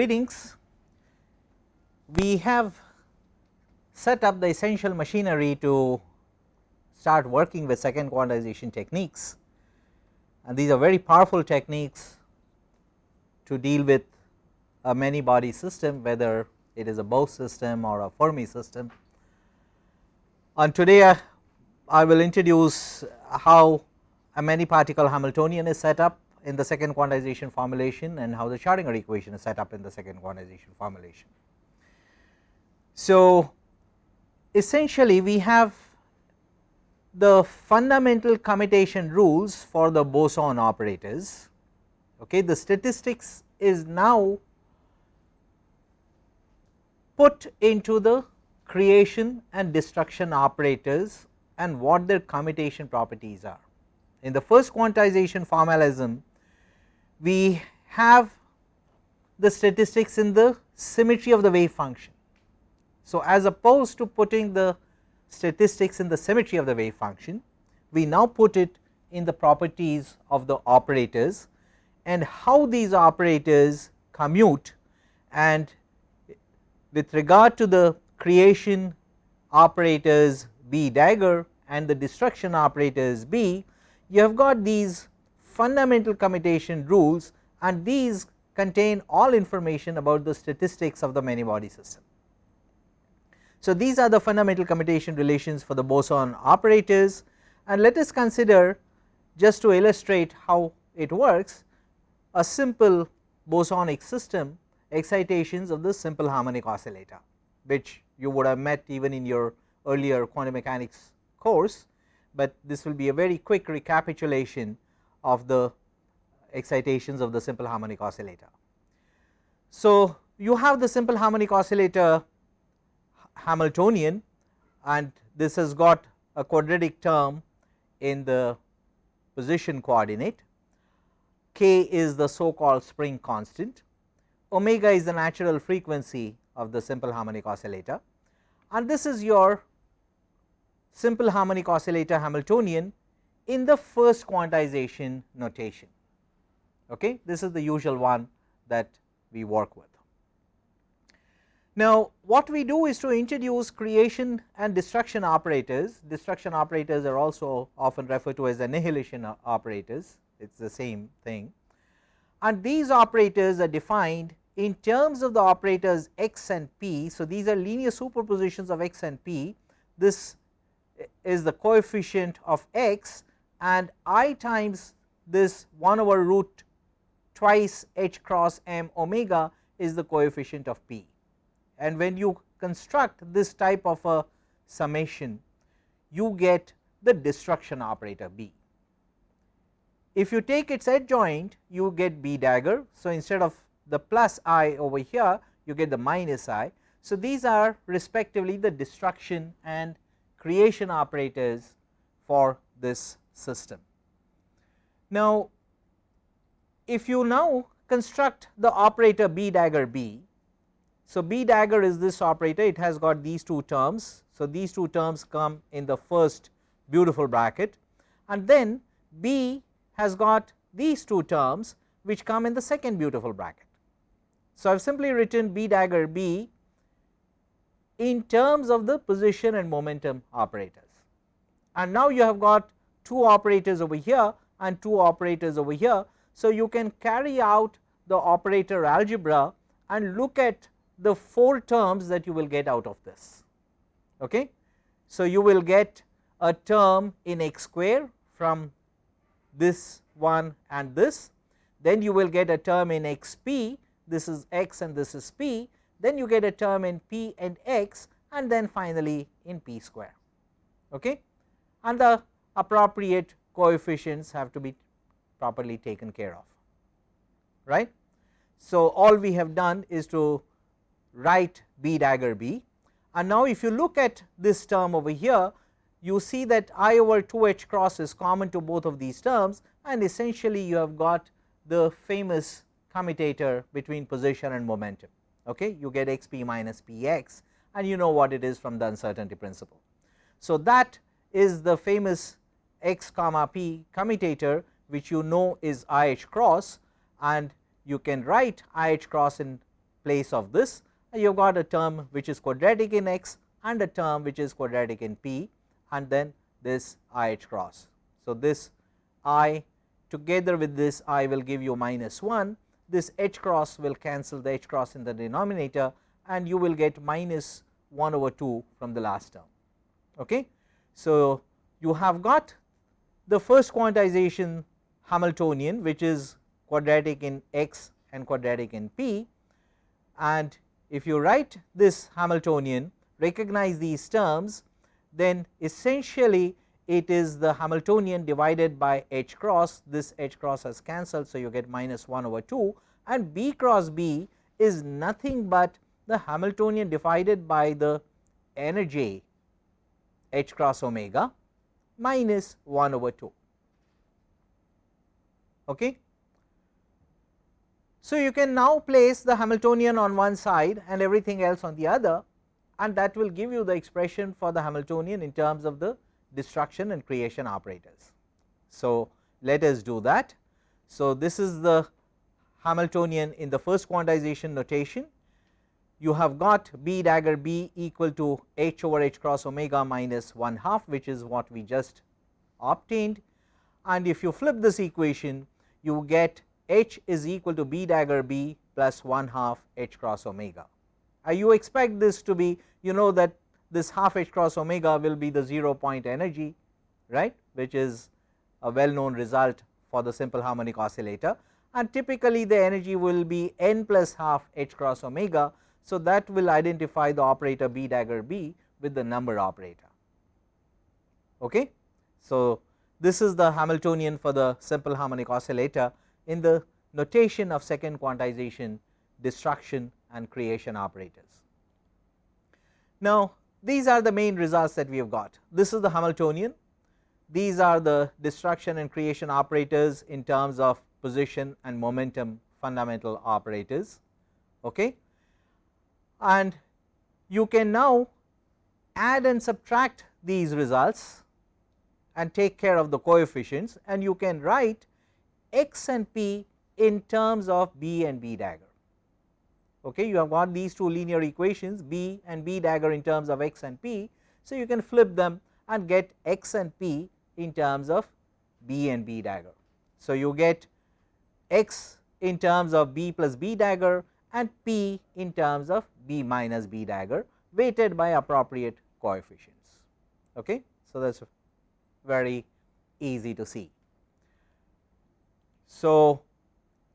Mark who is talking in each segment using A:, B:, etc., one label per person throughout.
A: greetings. We have set up the essential machinery to start working with second quantization techniques and these are very powerful techniques to deal with a many body system whether it is a Bose system or a Fermi system. And today I, I will introduce how a many particle Hamiltonian is set up in the second quantization formulation and how the Schrodinger equation is set up in the second quantization formulation. So, essentially we have the fundamental commutation rules for the boson operators okay the statistics is now put into the creation and destruction operators and what their commutation properties are. In the first quantization formalism we have the statistics in the symmetry of the wave function. So, as opposed to putting the statistics in the symmetry of the wave function, we now put it in the properties of the operators and how these operators commute and with regard to the creation operators B dagger and the destruction operators B, you have got these fundamental commutation rules and these contain all information about the statistics of the many body system. So, these are the fundamental commutation relations for the boson operators and let us consider just to illustrate how it works a simple bosonic system excitations of the simple harmonic oscillator which you would have met even in your earlier quantum mechanics course, but this will be a very quick recapitulation of the excitations of the simple harmonic oscillator. So, you have the simple harmonic oscillator Hamiltonian and this has got a quadratic term in the position coordinate, k is the so called spring constant, omega is the natural frequency of the simple harmonic oscillator. And this is your simple harmonic oscillator Hamiltonian in the first quantization notation. Okay. This is the usual one that we work with. Now, what we do is to introduce creation and destruction operators, destruction operators are also often referred to as annihilation operators, it is the same thing and these operators are defined in terms of the operators x and p. So, these are linear superpositions of x and p, this is the coefficient of x and i times this 1 over root twice h cross m omega is the coefficient of p and when you construct this type of a summation you get the destruction operator B. If you take its adjoint you get B dagger. So, instead of the plus i over here you get the minus i. So, these are respectively the destruction and creation operators for this system. Now, if you now construct the operator B dagger B so, B dagger is this operator it has got these two terms. So, these two terms come in the first beautiful bracket and then B has got these two terms which come in the second beautiful bracket. So, I have simply written B dagger B in terms of the position and momentum operators and now you have got two operators over here and two operators over here. So, you can carry out the operator algebra and look at the 4 terms that you will get out of this. Okay. So, you will get a term in x square from this one and this, then you will get a term in x p, this is x and this is p, then you get a term in p and x and then finally in p square. Okay. And the appropriate coefficients have to be properly taken care of, right. So, all we have done is to write B dagger B and now if you look at this term over here you see that I over 2 h cross is common to both of these terms and essentially you have got the famous commutator between position and momentum okay you get x p minus p x and you know what it is from the uncertainty principle. So, that is the famous x comma p commutator which you know is I h cross and you can write I h cross in place of this you have got a term which is quadratic in x and a term which is quadratic in p and then this i h cross. So, this i together with this i will give you minus 1 this h cross will cancel the h cross in the denominator and you will get minus 1 over 2 from the last term. Okay. So, you have got the first quantization Hamiltonian which is quadratic in x and quadratic in p. And if you write this Hamiltonian recognize these terms then essentially it is the Hamiltonian divided by h cross. This h cross has cancelled. So, you get minus 1 over 2 and b cross b is nothing but the Hamiltonian divided by the energy h cross omega minus 1 over 2. Okay. So, you can now place the Hamiltonian on one side and everything else on the other and that will give you the expression for the Hamiltonian in terms of the destruction and creation operators. So, let us do that. So, this is the Hamiltonian in the first quantization notation you have got b dagger b equal to h over h cross omega minus 1 half which is what we just obtained and if you flip this equation you get h is equal to b dagger b plus 1 half h cross omega. Uh, you expect this to be you know that this half h cross omega will be the 0 point energy right which is a well known result for the simple harmonic oscillator and typically the energy will be n plus half h cross omega. So, that will identify the operator b dagger b with the number operator. Okay. So, this is the Hamiltonian for the simple harmonic oscillator in the notation of second quantization destruction and creation operators. Now, these are the main results that we have got this is the Hamiltonian these are the destruction and creation operators in terms of position and momentum fundamental operators. Okay. And you can now add and subtract these results and take care of the coefficients and you can write x and p in terms of b and b dagger. Okay, you have got these two linear equations b and b dagger in terms of x and p. So, you can flip them and get x and p in terms of b and b dagger. So, you get x in terms of b plus b dagger and p in terms of b minus b dagger weighted by appropriate coefficients. Okay. So, that is very easy to see. So,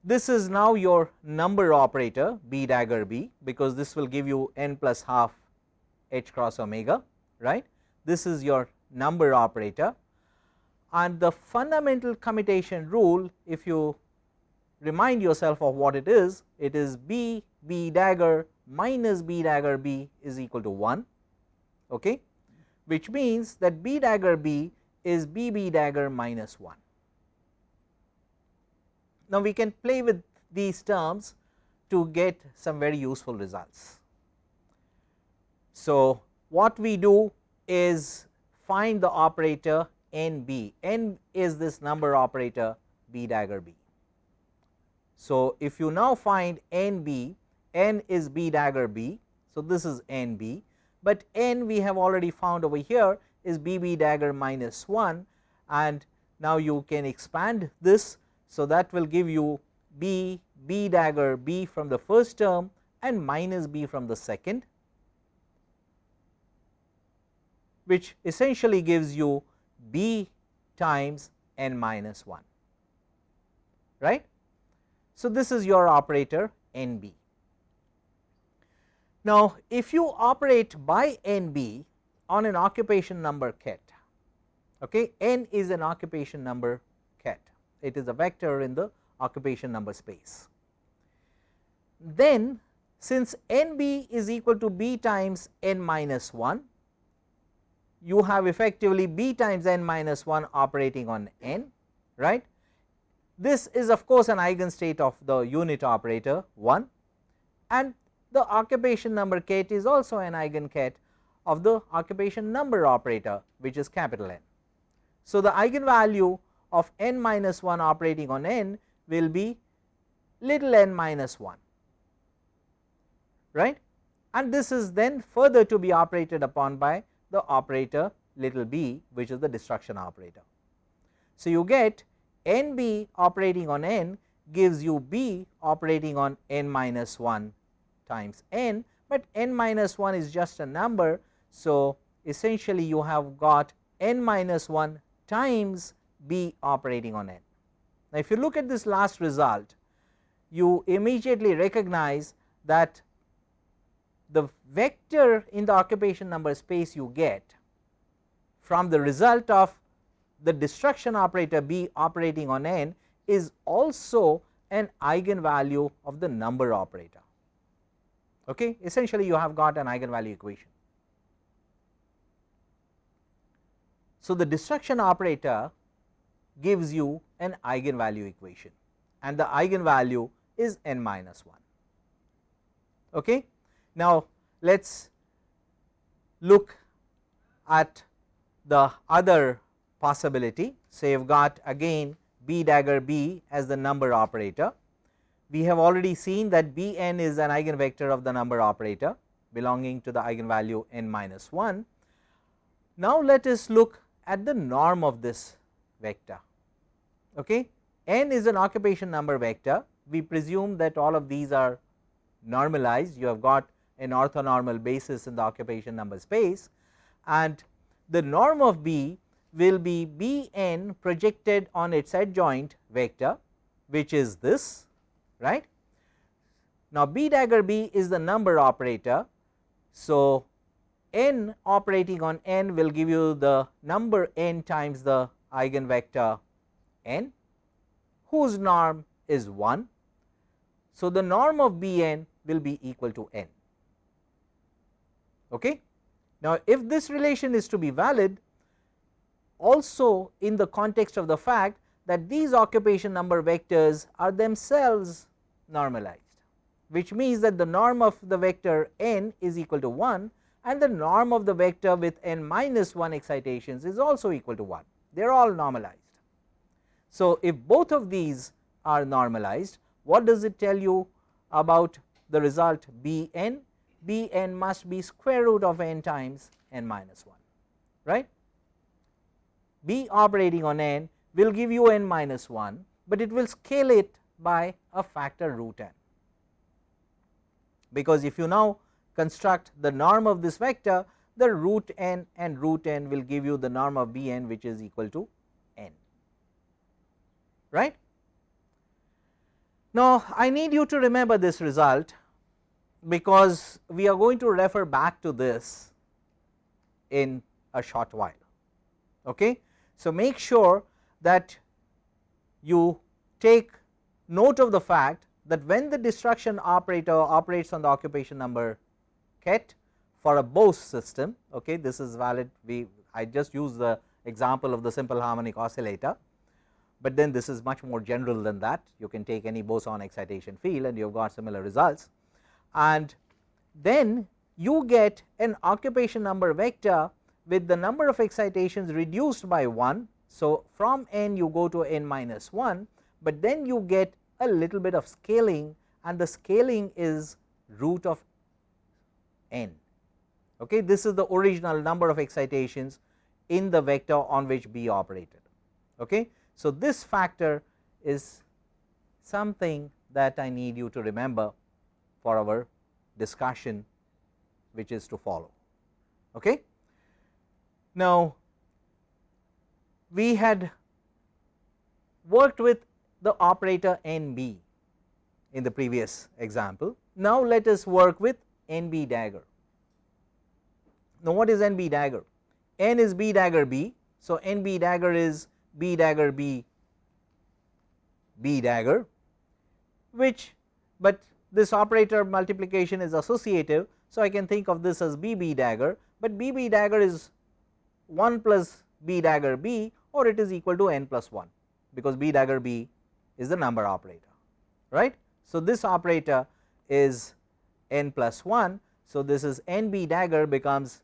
A: this is now your number operator b dagger b because this will give you n plus half h cross omega right. This is your number operator and the fundamental commutation rule if you remind yourself of what it is, it is b b dagger minus b dagger b is equal to 1, okay, which means that b dagger b is b b dagger minus 1. Now, we can play with these terms to get some very useful results. So, what we do is find the operator n b, n is this number operator b dagger b. So, if you now find n b, n is b dagger b. So, this is n b, but n we have already found over here is b b dagger minus 1 and now you can expand this. So, that will give you b b dagger b from the first term and minus b from the second which essentially gives you b times n minus 1 right. So, this is your operator n b. Now, if you operate by n b on an occupation number ket, okay, n is an occupation number ket, it is a vector in the occupation number space. Then since n b is equal to b times n minus 1, you have effectively b times n minus 1 operating on n right this is of course an eigenstate of the unit operator 1 and the occupation number ket is also an eigenket of the occupation number operator which is capital N. So, the eigenvalue of n minus 1 operating on n will be little n minus 1 right and this is then further to be operated upon by the operator little b which is the destruction operator. So, you get n b operating on n gives you b operating on n minus 1 times n, but n minus 1 is just a number. So, essentially you have got n minus 1 times b operating on n. Now, if you look at this last result you immediately recognize that the vector in the occupation number space you get from the result of the destruction operator b operating on n is also an eigenvalue of the number operator. Okay. Essentially you have got an eigenvalue equation. So, the destruction operator gives you an eigenvalue equation and the eigenvalue is n minus 1. Okay. Now, let us look at the other possibility. So, you have got again b dagger b as the number operator. We have already seen that b n is an eigenvector of the number operator belonging to the eigenvalue n minus 1. Now, let us look at the norm of this vector. Okay. n is an occupation number vector. We presume that all of these are normalized. You have got an orthonormal basis in the occupation number space and the norm of B will be B n projected on its adjoint vector which is this right. Now, B dagger B is the number operator. So, n operating on n will give you the number n times the eigenvector n whose norm is 1. So, the norm of B n will be equal to n. Okay. Now, if this relation is to be valid also in the context of the fact that these occupation number vectors are themselves normalized, which means that the norm of the vector n is equal to 1 and the norm of the vector with n minus 1 excitations is also equal to 1, they are all normalized. So, if both of these are normalized, what does it tell you about the result B n b n must be square root of n times n minus 1 right. B operating on n will give you n minus 1, but it will scale it by a factor root n because if you now construct the norm of this vector the root n and root n will give you the norm of b n which is equal to n right. Now, I need you to remember this result because we are going to refer back to this in a short while. Okay. So, make sure that you take note of the fact that when the destruction operator operates on the occupation number ket for a Bose system, okay, this is valid we I just use the example of the simple harmonic oscillator, but then this is much more general than that. You can take any boson excitation field and you have got similar results. And then you get an occupation number vector with the number of excitations reduced by 1. So, from n you go to n minus 1, but then you get a little bit of scaling and the scaling is root of n. Okay. This is the original number of excitations in the vector on which B operated. Okay. So, this factor is something that I need you to remember for our discussion which is to follow. Okay. Now, we had worked with the operator n b in the previous example. Now, let us work with n b dagger. Now, what is n b dagger? n is b dagger b. So, n b dagger is b dagger b b dagger which, but this operator multiplication is associative. So, I can think of this as B B dagger, but B B dagger is 1 plus B dagger B or it is equal to n plus 1 because B dagger B is the number operator right. So, this operator is n plus 1. So, this is n B dagger becomes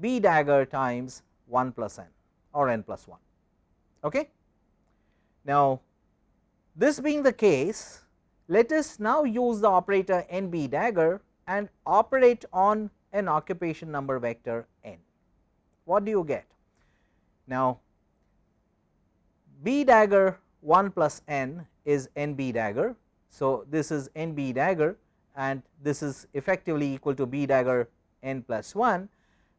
A: B dagger times 1 plus n or n plus 1. Okay. Now, this being the case let us now use the operator n b dagger and operate on an occupation number vector n. What do you get? Now, b dagger 1 plus n is n b dagger. So, this is n b dagger and this is effectively equal to b dagger n plus 1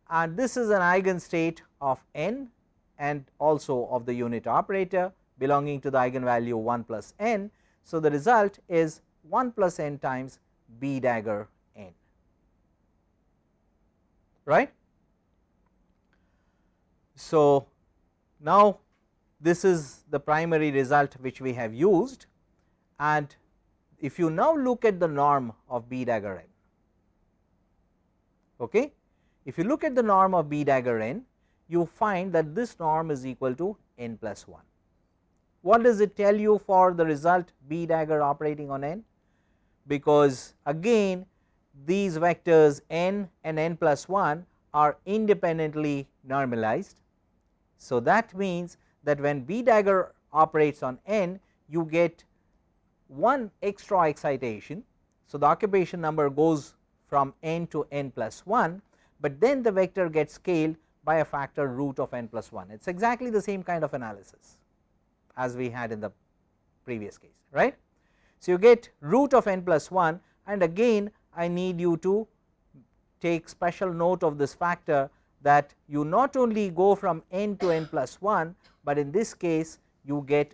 A: and this is an eigenstate of n and also of the unit operator belonging to the eigenvalue 1 plus n. So, the result is 1 plus n times b dagger n right. So, now this is the primary result which we have used and if you now look at the norm of b dagger n. Okay. If you look at the norm of b dagger n, you find that this norm is equal to n plus 1. What does it tell you for the result b dagger operating on n? Because again these vectors n and n plus 1 are independently normalized. So, that means that when b dagger operates on n you get one extra excitation. So, the occupation number goes from n to n plus 1, but then the vector gets scaled by a factor root of n plus 1. It is exactly the same kind of analysis as we had in the previous case right. So, you get root of n plus 1 and again I need you to take special note of this factor that you not only go from n to n plus 1, but in this case you get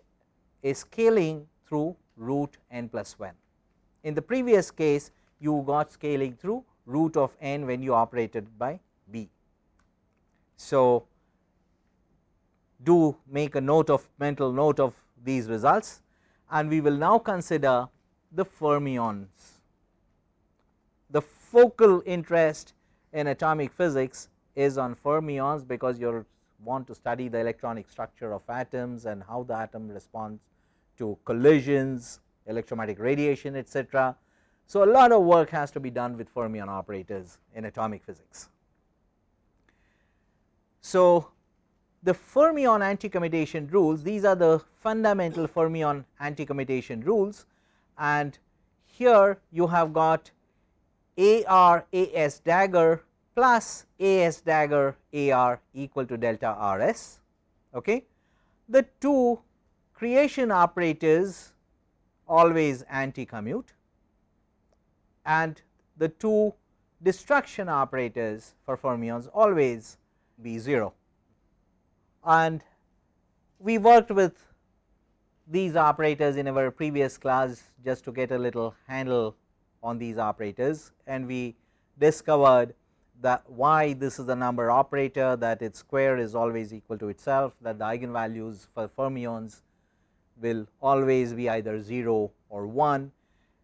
A: a scaling through root n plus 1. In the previous case you got scaling through root of n when you operated by b. So, do make a note of mental note of these results and we will now consider the fermions. The focal interest in atomic physics is on fermions because you want to study the electronic structure of atoms and how the atom responds to collisions, electromagnetic radiation etc. So, a lot of work has to be done with fermion operators in atomic physics. So, the fermion anti-commutation rules these are the fundamental fermion anti-commutation rules and here you have got AR AS dagger plus AS dagger AR equal to delta RS. Okay. The two creation operators always anti-commute and the two destruction operators for fermions always be 0 and we worked with these operators in our previous class just to get a little handle on these operators and we discovered that why this is the number operator that its square is always equal to itself that the eigenvalues for fermions will always be either 0 or 1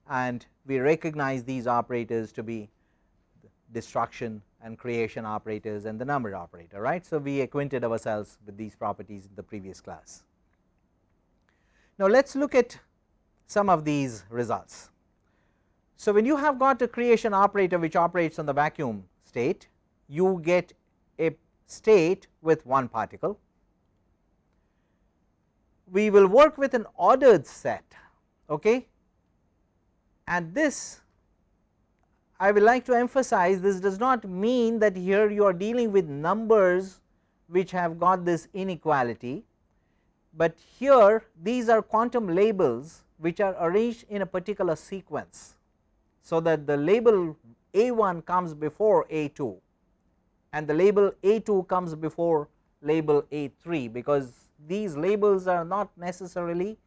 A: and we recognize these operators to be destruction and creation operators and the number operator right. So, we acquainted ourselves with these properties in the previous class. Now, let us look at some of these results. So, when you have got a creation operator which operates on the vacuum state you get a state with one particle. We will work with an ordered set okay and this I would like to emphasize this does not mean that here you are dealing with numbers which have got this inequality, but here these are quantum labels which are arranged in a particular sequence. So, that the label A 1 comes before A 2 and the label A 2 comes before label A 3 because these labels are not necessarily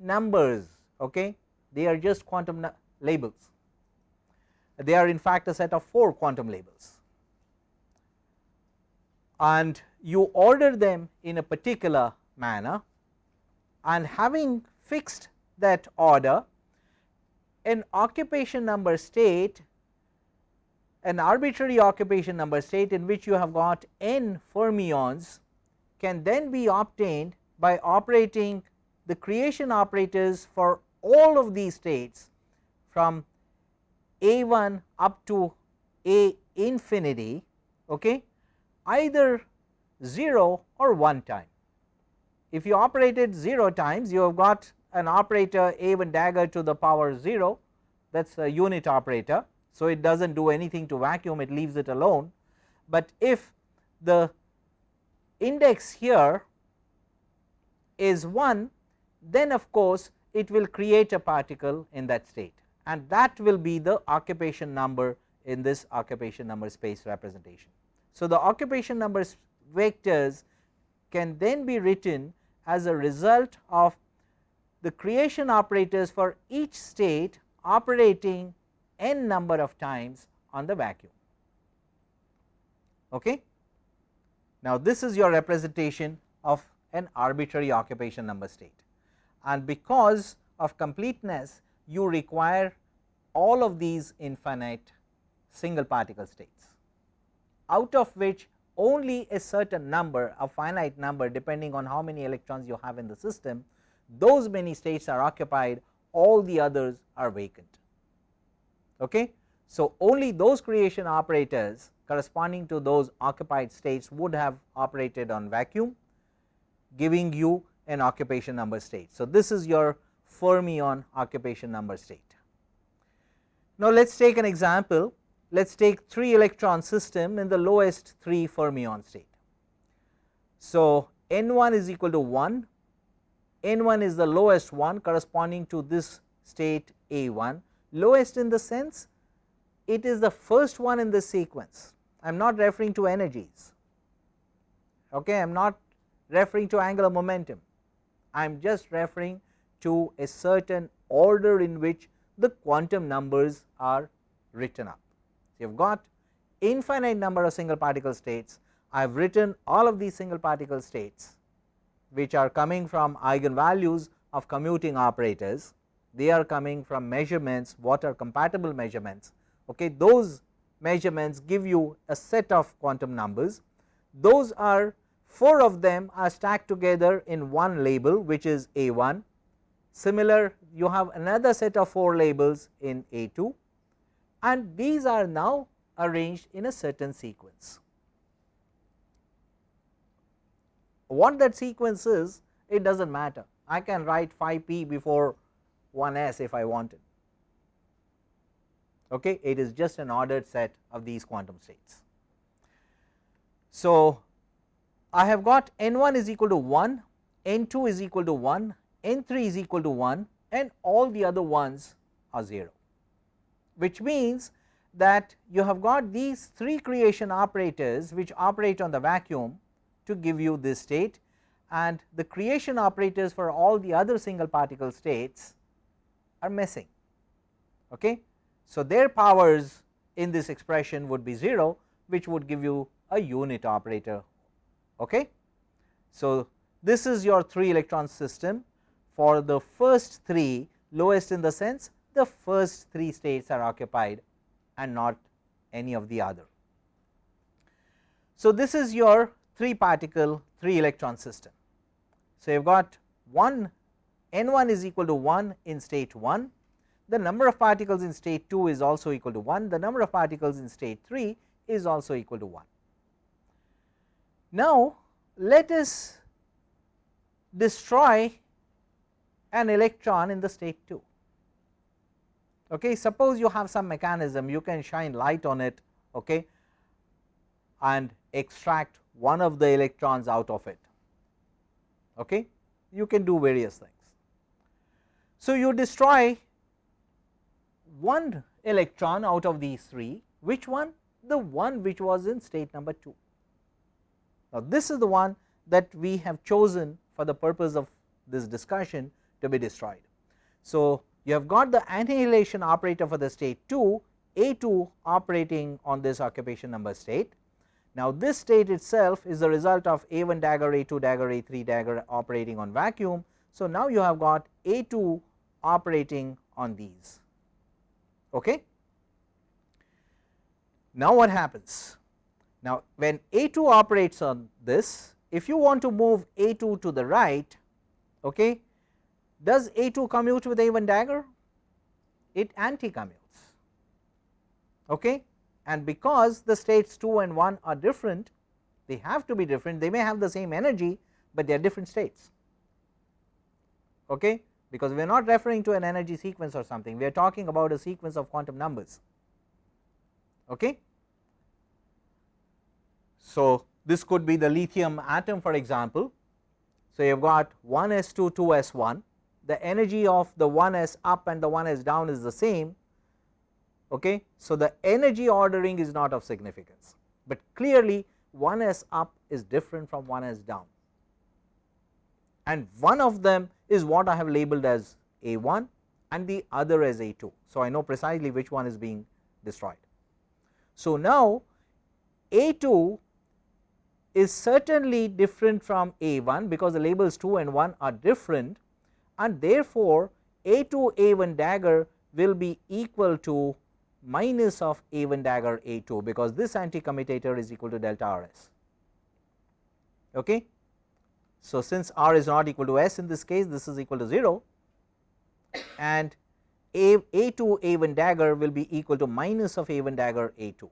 A: numbers okay? They are just quantum labels. They are in fact a set of 4 quantum labels. And you order them in a particular manner and having fixed that order an occupation number state an arbitrary occupation number state in which you have got n fermions can then be obtained by operating the creation operators for all of these states from a 1 up to a infinity okay, either 0 or 1 time. If you operated 0 times you have got an operator a 1 dagger to the power 0 that is a unit operator. So, it does not do anything to vacuum it leaves it alone, but if the index here is 1 then of course, it will create a particle in that state and that will be the occupation number in this occupation number space representation. So, the occupation number vectors can then be written as a result of the creation operators for each state operating n number of times on the vacuum. Okay. Now, this is your representation of an arbitrary occupation number state and because of completeness you require all of these infinite single particle states out of which only a certain number a finite number depending on how many electrons you have in the system those many states are occupied all the others are vacant. Okay. So, only those creation operators corresponding to those occupied states would have operated on vacuum giving you an occupation number state. So, this is your fermion occupation number state. Now, let us take an example let us take 3 electron system in the lowest 3 fermion state. So, n 1 is equal to 1, n 1 is the lowest one corresponding to this state A 1 lowest in the sense it is the first one in the sequence. I am not referring to energies. Okay I am not referring to angular momentum. I am just referring to a certain order in which the quantum numbers are written up. So, you have got infinite number of single particle states. I have written all of these single particle states which are coming from eigenvalues of commuting operators they are coming from measurements what are compatible measurements. Okay those measurements give you a set of quantum numbers. Those are 4 of them are stacked together in one label which is A 1 similar you have another set of 4 labels in A 2 and these are now arranged in a certain sequence. What that sequence is it does not matter. I can write phi p before 1 s if I wanted okay? It is just an ordered set of these quantum states. So, I have got n 1 is equal to 1, n 2 is equal to 1, n 3 is equal to 1 and all the other ones are 0, which means that you have got these 3 creation operators which operate on the vacuum to give you this state and the creation operators for all the other single particle states are missing. Okay. So, their powers in this expression would be 0 which would give you a unit operator Okay. So, this is your 3 electron system for the first 3 lowest in the sense the first 3 states are occupied and not any of the other. So, this is your 3 particle 3 electron system. So, you have got 1 n 1 is equal to 1 in state 1, the number of particles in state 2 is also equal to 1, the number of particles in state 3 is also equal to 1. Now, let us destroy an electron in the state 2. Okay. Suppose you have some mechanism you can shine light on it okay, and extract one of the electrons out of it. Okay. You can do various things. So, you destroy one electron out of these 3 which one the one which was in state number 2 now, this is the one that we have chosen for the purpose of this discussion to be destroyed. So, you have got the annihilation operator for the state 2 A 2 operating on this occupation number state. Now, this state itself is the result of A 1 dagger A 2 dagger A 3 dagger operating on vacuum. So, now you have got A 2 operating on these. Okay. Now, what happens? Now, when A 2 operates on this, if you want to move A 2 to the right, okay, does A 2 commute with A 1 dagger? It anti commutes. Okay. And because the states 2 and 1 are different, they have to be different, they may have the same energy, but they are different states. Okay. Because we are not referring to an energy sequence or something, we are talking about a sequence of quantum numbers. Okay. So, this could be the lithium atom for example. So, you have got 1 s 2 2 s 1 the energy of the 1 s up and the 1 s down is the same. Okay. So, the energy ordering is not of significance, but clearly 1 s up is different from 1 s down and one of them is what I have labeled as A 1 and the other as A 2. So, I know precisely which one is being destroyed. So, now A 2 is certainly different from A 1 because the labels 2 and 1 are different and therefore, A 2 A 1 dagger will be equal to minus of A 1 dagger A 2 because this anti commutator is equal to delta R s. Okay. So, since r is not equal to s in this case this is equal to 0 and a, a 2 a 1 dagger will be equal to minus of a 1 dagger a 2.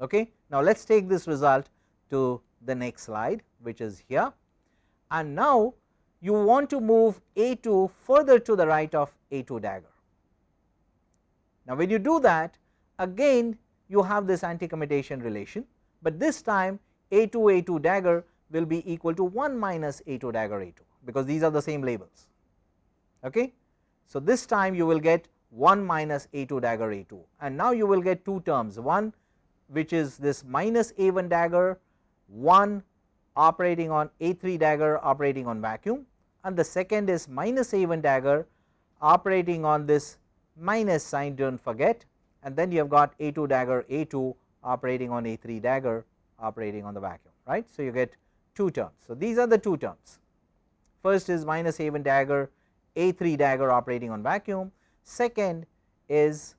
A: Okay. Now, let us take this result to the next slide which is here and now you want to move a 2 further to the right of a 2 dagger. Now, when you do that again you have this anti commutation relation, but this time a 2 a 2 dagger will be equal to 1 minus a 2 dagger a 2 because these are the same labels. Okay. So, this time you will get 1 minus a 2 dagger a 2 and now you will get two terms one which is this minus a 1 dagger 1 operating on a 3 dagger operating on vacuum and the second is minus a 1 dagger operating on this minus sign do not forget and then you have got a 2 dagger a 2 operating on a 3 dagger operating on the vacuum right. So, you get two terms. So, these are the two terms first is minus 1 dagger a 3 dagger operating on vacuum second is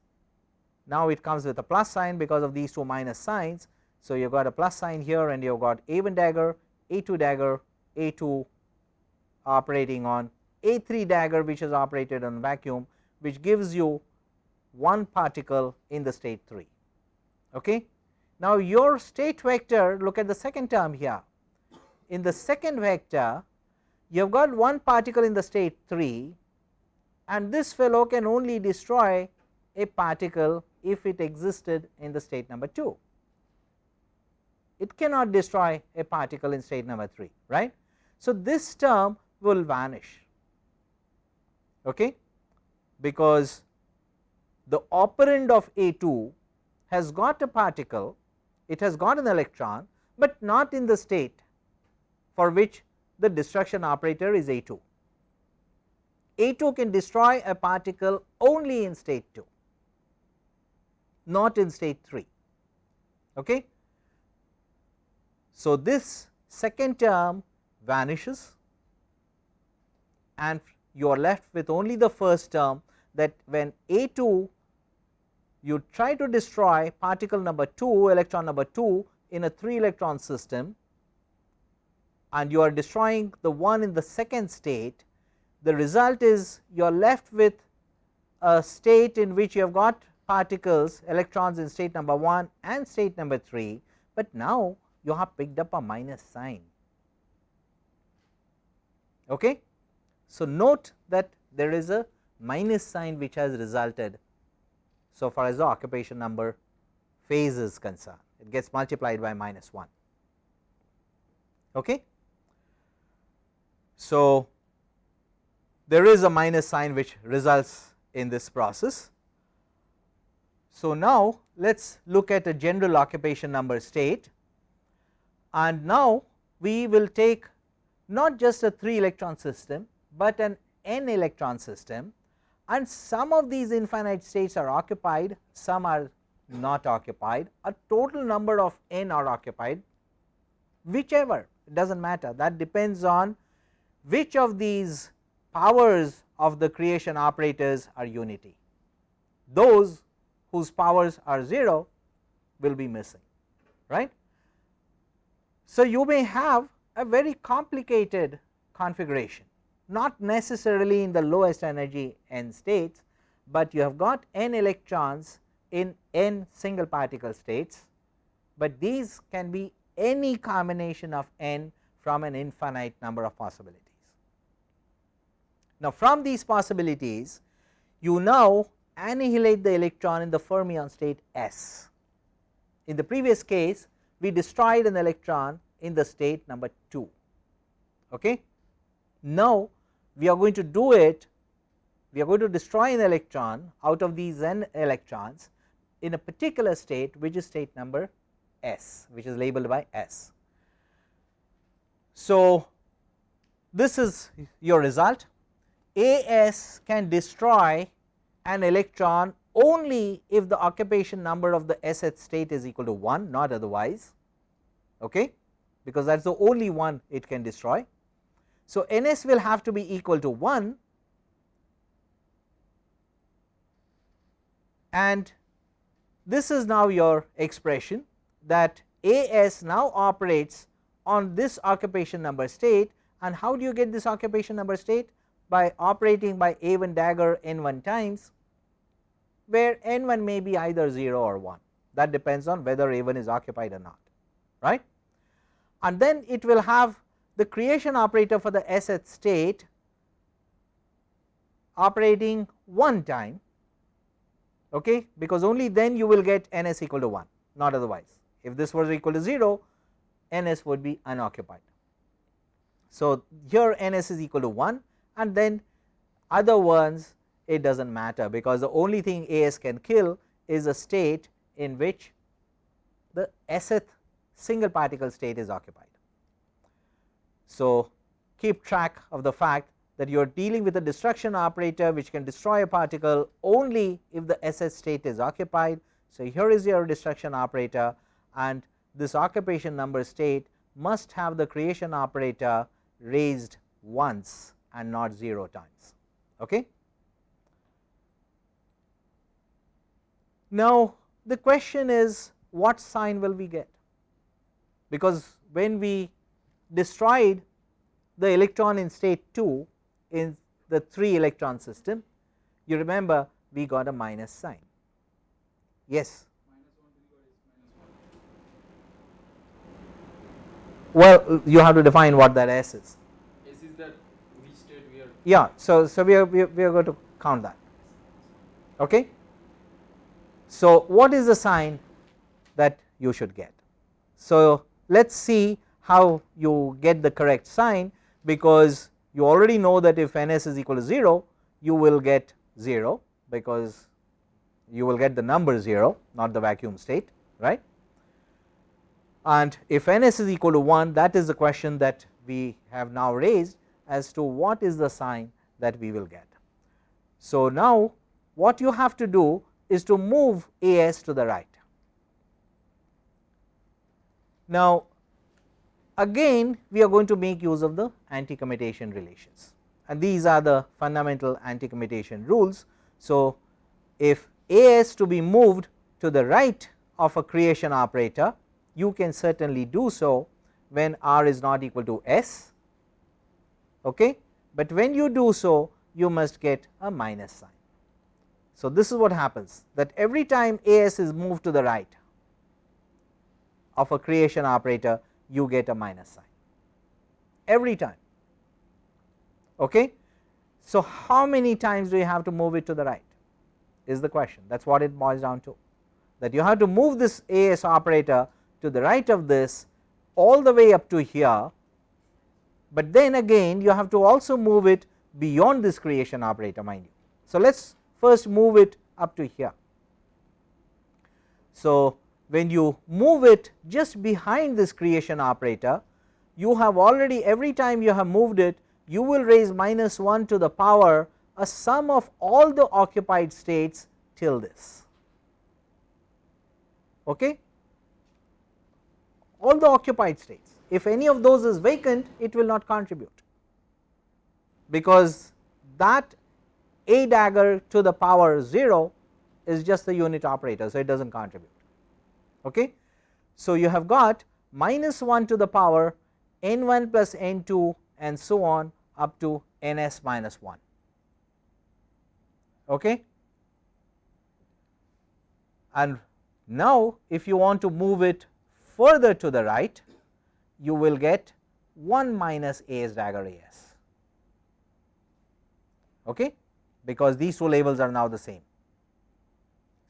A: now it comes with a plus sign because of these two minus signs. So, you have got a plus sign here and you have got a 1 dagger a 2 dagger a 2 operating on a 3 dagger which is operated on vacuum which gives you one particle in the state 3. Okay. Now, your state vector look at the second term here in the second vector you have got one particle in the state 3 and this fellow can only destroy a particle if it existed in the state number 2. It cannot destroy a particle in state number 3 right. So, this term will vanish okay, because the operand of A 2 has got a particle it has got an electron, but not in the state for which the destruction operator is A 2. A 2 can destroy a particle only in state 2, not in state 3. Okay. So, this second term vanishes and you are left with only the first term that when A 2 you try to destroy particle number 2 electron number 2 in a 3 electron system and you are destroying the one in the second state, the result is you are left with a state in which you have got particles electrons in state number 1 and state number 3, but now you have picked up a minus sign. Okay. So, note that there is a minus sign which has resulted so far as the occupation number phase is concerned it gets multiplied by minus 1. Okay. So, there is a minus sign which results in this process. So, now let us look at a general occupation number state. And now we will take not just a 3 electron system, but an n electron system. And some of these infinite states are occupied, some are not occupied, a total number of n are occupied whichever does not matter. That depends on which of these powers of the creation operators are unity. Those whose powers are 0 will be missing right. So, you may have a very complicated configuration not necessarily in the lowest energy n states, but you have got n electrons in n single particle states, but these can be any combination of n from an infinite number of possibilities. Now, from these possibilities you now annihilate the electron in the fermion state S. In the previous case we destroyed an electron in the state number 2. Okay. Now, we are going to do it we are going to destroy an electron out of these n electrons in a particular state which is state number S which is labeled by S. So, this is your result AS can destroy an electron only if the occupation number of the Sth state is equal to 1 not otherwise okay because that is the only one it can destroy. So, Ns will have to be equal to 1 and this is now your expression that As now operates on this occupation number state and how do you get this occupation number state by operating by A1 dagger n 1 times where n 1 may be either 0 or 1 that depends on whether A 1 is occupied or not right? And then it will have the creation operator for the Sth state operating one time okay? Because only then you will get ns equal to 1 not otherwise. If this was equal to 0 ns would be unoccupied. So, here ns is equal to 1 and then other ones it does not matter because the only thing as can kill is a state in which the sth single particle state is occupied. So, keep track of the fact that you are dealing with a destruction operator which can destroy a particle only if the Sh state is occupied. So, here is your destruction operator and this occupation number state must have the creation operator raised once and not 0 times. Okay. Now, the question is what sign will we get because when we destroyed the electron in state 2 in the 3 electron system you remember we got a minus sign yes well you have to define what that s is
B: s is that which state we are
A: yeah so so we are we are, going to count that. Okay? So what is the sign that you should get? So let's see how you get the correct sign because you already know that if ns is equal to 0 you will get 0 because you will get the number 0 not the vacuum state right? And if ns is equal to 1 that is the question that we have now raised as to what is the sign that we will get. So, now what you have to do is to move as to the right. Now, again we are going to make use of the anti commutation relations and these are the fundamental anti commutation rules. So, if A s to be moved to the right of a creation operator you can certainly do so when r is not equal to s, okay. but when you do so you must get a minus sign. So, this is what happens that every time A s is moved to the right of a creation operator you get a minus sign every time. Okay. So, how many times do you have to move it to the right is the question that is what it boils down to that you have to move this AS operator to the right of this all the way up to here, but then again you have to also move it beyond this creation operator mind you. So, let us first move it up to here. So, when you move it just behind this creation operator you have already every time you have moved it you will raise minus 1 to the power a sum of all the occupied states till this okay all the occupied states if any of those is vacant it will not contribute because that a dagger to the power 0 is just the unit operator so it does not contribute Okay. So, you have got minus 1 to the power n 1 plus n 2 and so on up to n s minus 1. Okay. And now, if you want to move it further to the right, you will get 1 minus a s dagger a s, okay, because these two labels are now the same.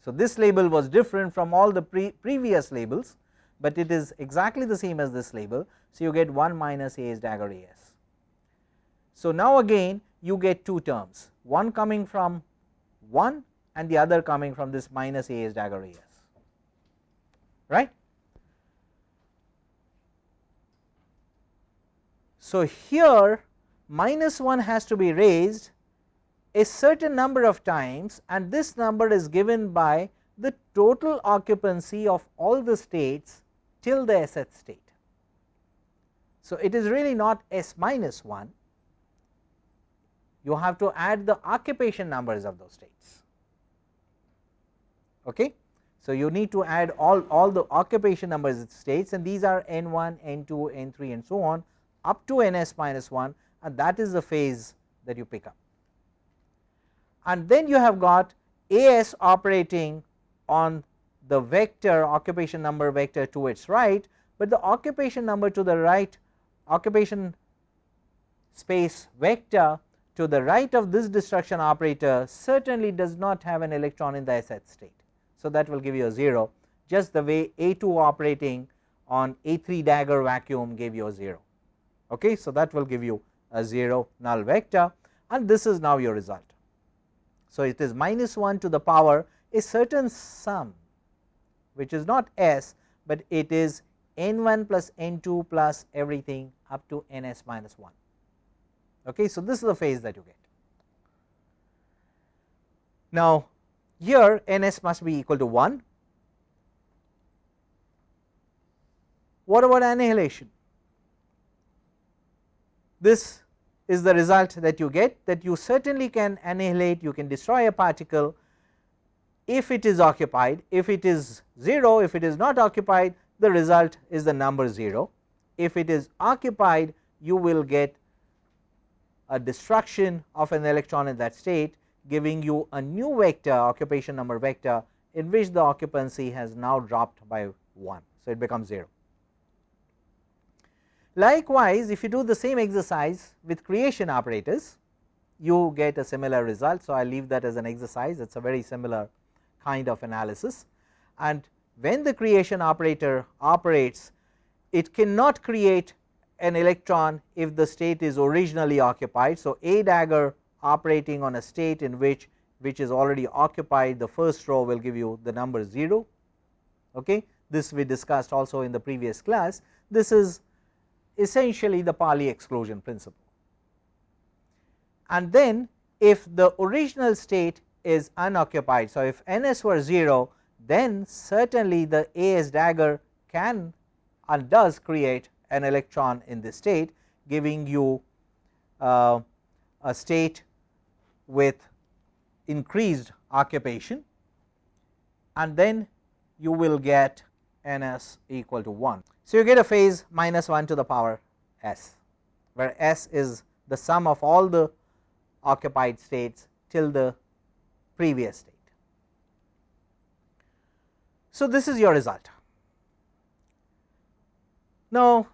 A: So, this label was different from all the pre previous labels, but it is exactly the same as this label. So, you get 1 minus A S dagger A S. So, now again you get two terms one coming from 1 and the other coming from this minus A S dagger A S right. So, here minus 1 has to be raised a certain number of times and this number is given by the total occupancy of all the states till the Sth state. So, it is really not S minus 1, you have to add the occupation numbers of those states. Okay. So, you need to add all, all the occupation numbers of states and these are n 1, n 2, n 3 and so on up to n s minus 1 and that is the phase that you pick up. And then you have got a s operating on the vector occupation number vector to its right, but the occupation number to the right occupation space vector to the right of this destruction operator certainly does not have an electron in the Sth state. So, that will give you a 0 just the way A 2 operating on A 3 dagger vacuum gave you a 0. Okay. So, that will give you a 0 null vector and this is now your result. So, it is minus 1 to the power a certain sum which is not S, but it is n 1 plus n 2 plus everything up to n s minus 1. Okay. So, this is the phase that you get. Now, here n s must be equal to 1. What about annihilation? This is the result that you get that you certainly can annihilate, you can destroy a particle if it is occupied, if it is 0, if it is not occupied the result is the number 0. If it is occupied you will get a destruction of an electron in that state giving you a new vector occupation number vector in which the occupancy has now dropped by 1. So, it becomes 0. Likewise, if you do the same exercise with creation operators you get a similar result. So, I leave that as an exercise. It is a very similar kind of analysis. And when the creation operator operates it cannot create an electron if the state is originally occupied. So, a dagger operating on a state in which which is already occupied the first row will give you the number 0 okay? This we discussed also in the previous class. This is essentially the Pauli exclusion principle. And then if the original state is unoccupied so if ns were 0 then certainly the as dagger can and does create an electron in this state giving you uh, a state with increased occupation. And then you will get n s equal to 1. So, you get a phase minus 1 to the power s where s is the sum of all the occupied states till the previous state. So, this is your result. Now,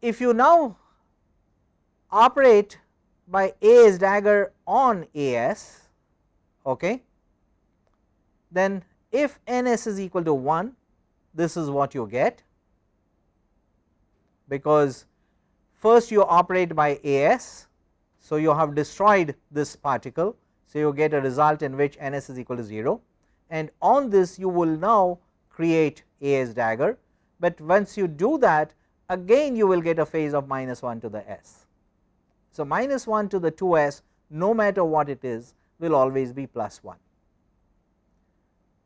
A: if you now operate by A's dagger on AS, okay, then if NS is equal to 1, this is what you get because first you operate by AS. So, you have destroyed this particle. So, you get a result in which NS is equal to 0 and on this you will now create AS dagger, but once you do that again you will get a phase of minus 1 to the s. So, minus 1 to the 2 s no matter what it is will always be plus 1.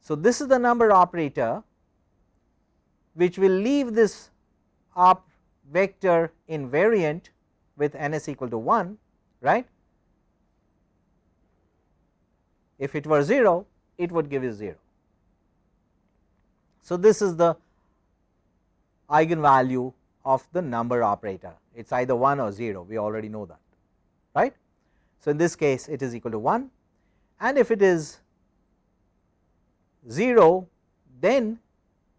A: So, this is the number operator which will leave this op vector invariant with n s equal to 1 right. If it were 0 it would give you 0. So, this is the eigenvalue of the number operator it is either 1 or 0 we already know that right. So, in this case it is equal to 1 and if it is 0 then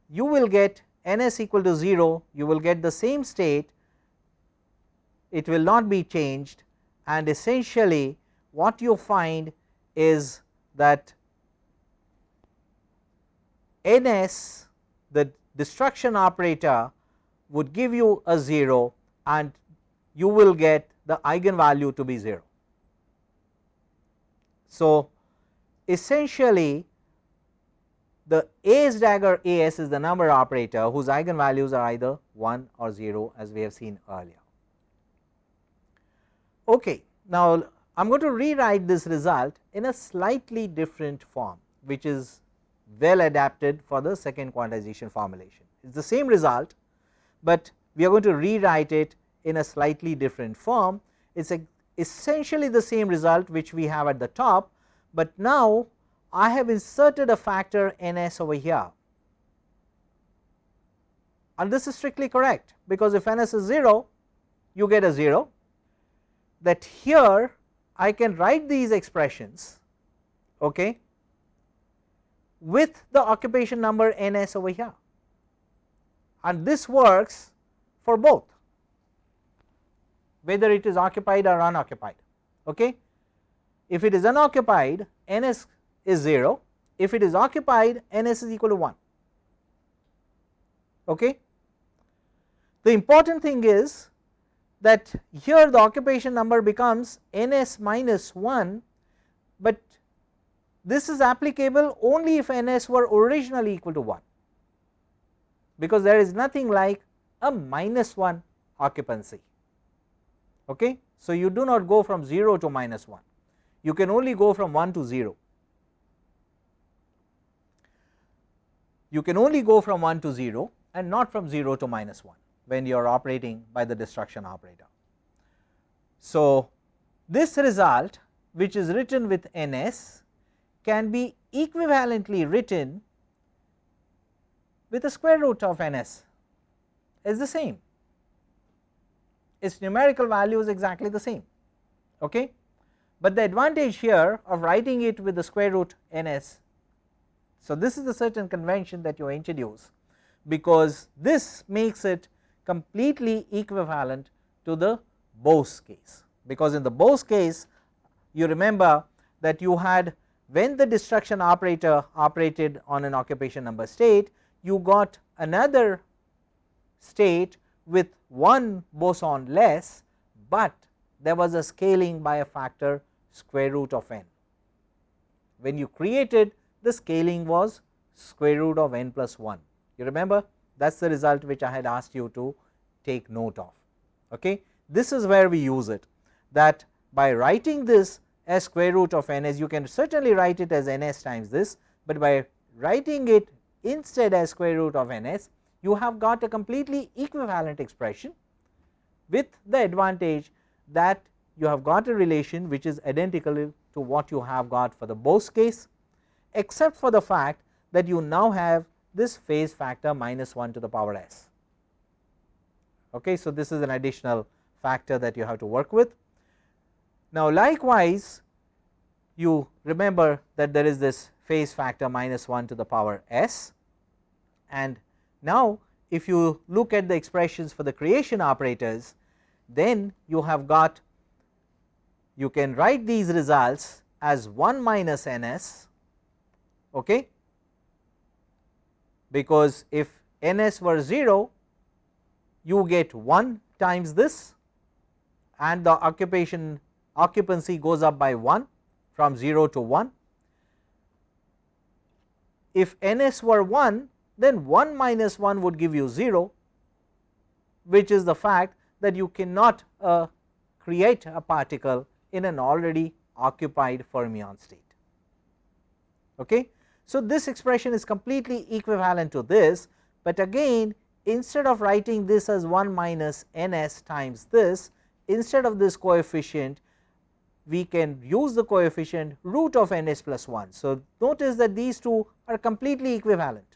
A: you will get n s equal to 0 you will get the same state it will not be changed and essentially what you find is that ns the destruction operator would give you a 0 and you will get the eigenvalue to be 0. So, essentially the A's dagger As is the number operator whose eigenvalues are either 1 or 0 as we have seen earlier. Okay. Now, I am going to rewrite this result in a slightly different form which is well adapted for the second quantization formulation. It is the same result, but we are going to rewrite it in a slightly different form. It is essentially the same result which we have at the top, but now I have inserted a factor ns over here and this is strictly correct because if ns is 0 you get a 0 that here I can write these expressions okay, with the occupation number ns over here and this works for both whether it is occupied or unoccupied. Okay. If it is unoccupied ns is 0, if it is occupied ns is equal to 1. Okay. The important thing is that here the occupation number becomes ns minus 1, but this is applicable only if ns were originally equal to 1 because there is nothing like a minus 1 occupancy. Okay. So, you do not go from 0 to minus 1, you can only go from 1 to 0. You can only go from 1 to 0 and not from 0 to minus 1 when you are operating by the destruction operator. So, this result which is written with ns can be equivalently written with the square root of ns is the same. Its numerical value is exactly the same okay? But the advantage here of writing it with the square root ns so this is the certain convention that you introduce because this makes it completely equivalent to the Bose case because in the Bose case you remember that you had when the destruction operator operated on an occupation number state you got another state with one boson less, but there was a scaling by a factor square root of n. When you created the scaling was square root of n plus 1 you remember that is the result which I had asked you to take note of. Okay. This is where we use it that by writing this as square root of n as you can certainly write it as ns times this, but by writing it instead as square root of ns you have got a completely equivalent expression with the advantage that you have got a relation which is identical to what you have got for the Bose case except for the fact that you now have this phase factor minus 1 to the power s. Okay, so, this is an additional factor that you have to work with. Now, likewise you remember that there is this phase factor minus 1 to the power s and now if you look at the expressions for the creation operators then you have got you can write these results as 1 minus ns okay because if ns were 0 you get 1 times this and the occupation occupancy goes up by 1 from 0 to 1. If ns were 1 then 1 minus 1 would give you 0 which is the fact that you cannot uh, create a particle in an already occupied fermion state. Okay. So, this expression is completely equivalent to this, but again instead of writing this as 1 minus ns times this instead of this coefficient we can use the coefficient root of ns plus 1. So, notice that these two are completely equivalent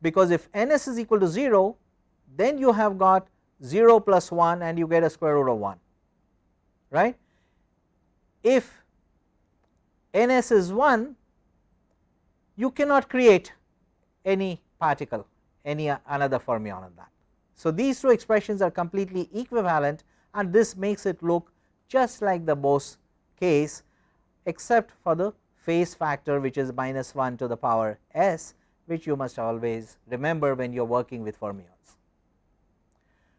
A: because if ns is equal to 0 then you have got 0 plus 1 and you get a square root of 1 right. If ns is 1 you cannot create any particle any another fermion on that. So, these two expressions are completely equivalent and this makes it look just like the Bose case except for the phase factor which is minus 1 to the power s which you must always remember when you are working with fermions.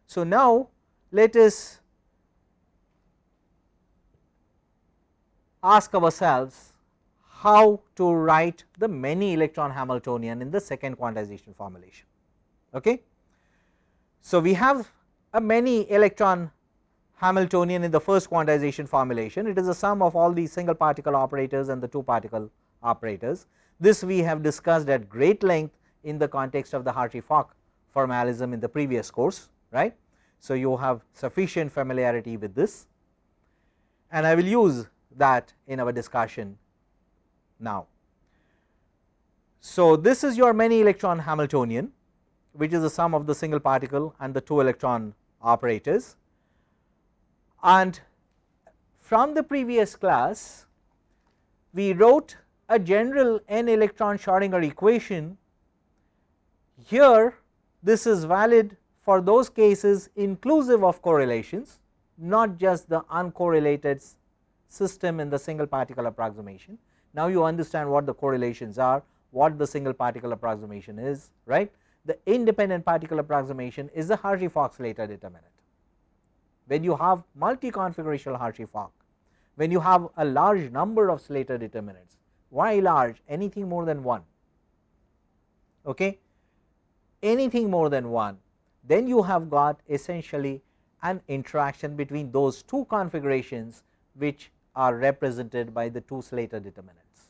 A: So, now let us ask ourselves how to write the many electron Hamiltonian in the second quantization formulation. Okay. So, we have a many electron Hamiltonian in the first quantization formulation it is the sum of all these single particle operators and the two particle operators. This we have discussed at great length in the context of the Hartree-Fock formalism in the previous course right. So, you have sufficient familiarity with this and I will use that in our discussion now. So, this is your many electron Hamiltonian which is the sum of the single particle and the two electron operators and from the previous class we wrote a general n electron Schrodinger equation here this is valid for those cases inclusive of correlations not just the uncorrelated system in the single particle approximation. Now, you understand what the correlations are what the single particle approximation is right the independent particle approximation is the Hartree-Fock Slater determinant. When you have multi configurational Hartree-Fock, when you have a large number of Slater determinants, why large anything more than 1, okay. anything more than 1 then you have got essentially an interaction between those two configurations which are represented by the two Slater determinants.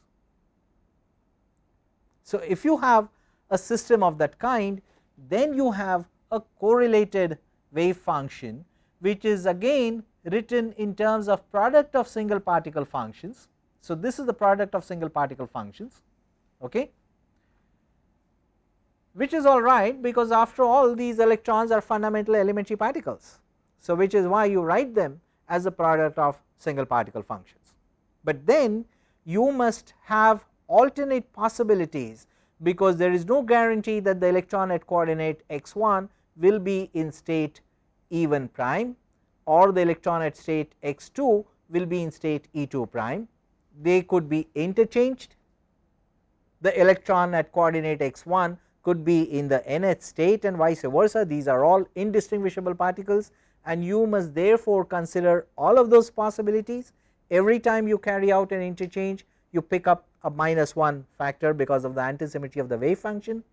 A: So, if you have a system of that kind then you have a correlated wave function which is again written in terms of product of single particle functions. So, this is the product of single particle functions okay, which is all right because after all these electrons are fundamental elementary particles. So, which is why you write them as a product of single particle functions, but then you must have alternate possibilities because there is no guarantee that the electron at coordinate x 1 will be in state E 1 prime or the electron at state x 2 will be in state E 2 prime. They could be interchanged. The electron at coordinate x 1 could be in the nth state and vice versa. These are all indistinguishable particles and you must therefore consider all of those possibilities every time you carry out an interchange you pick up a minus 1 factor because of the antisymmetry of the wave function.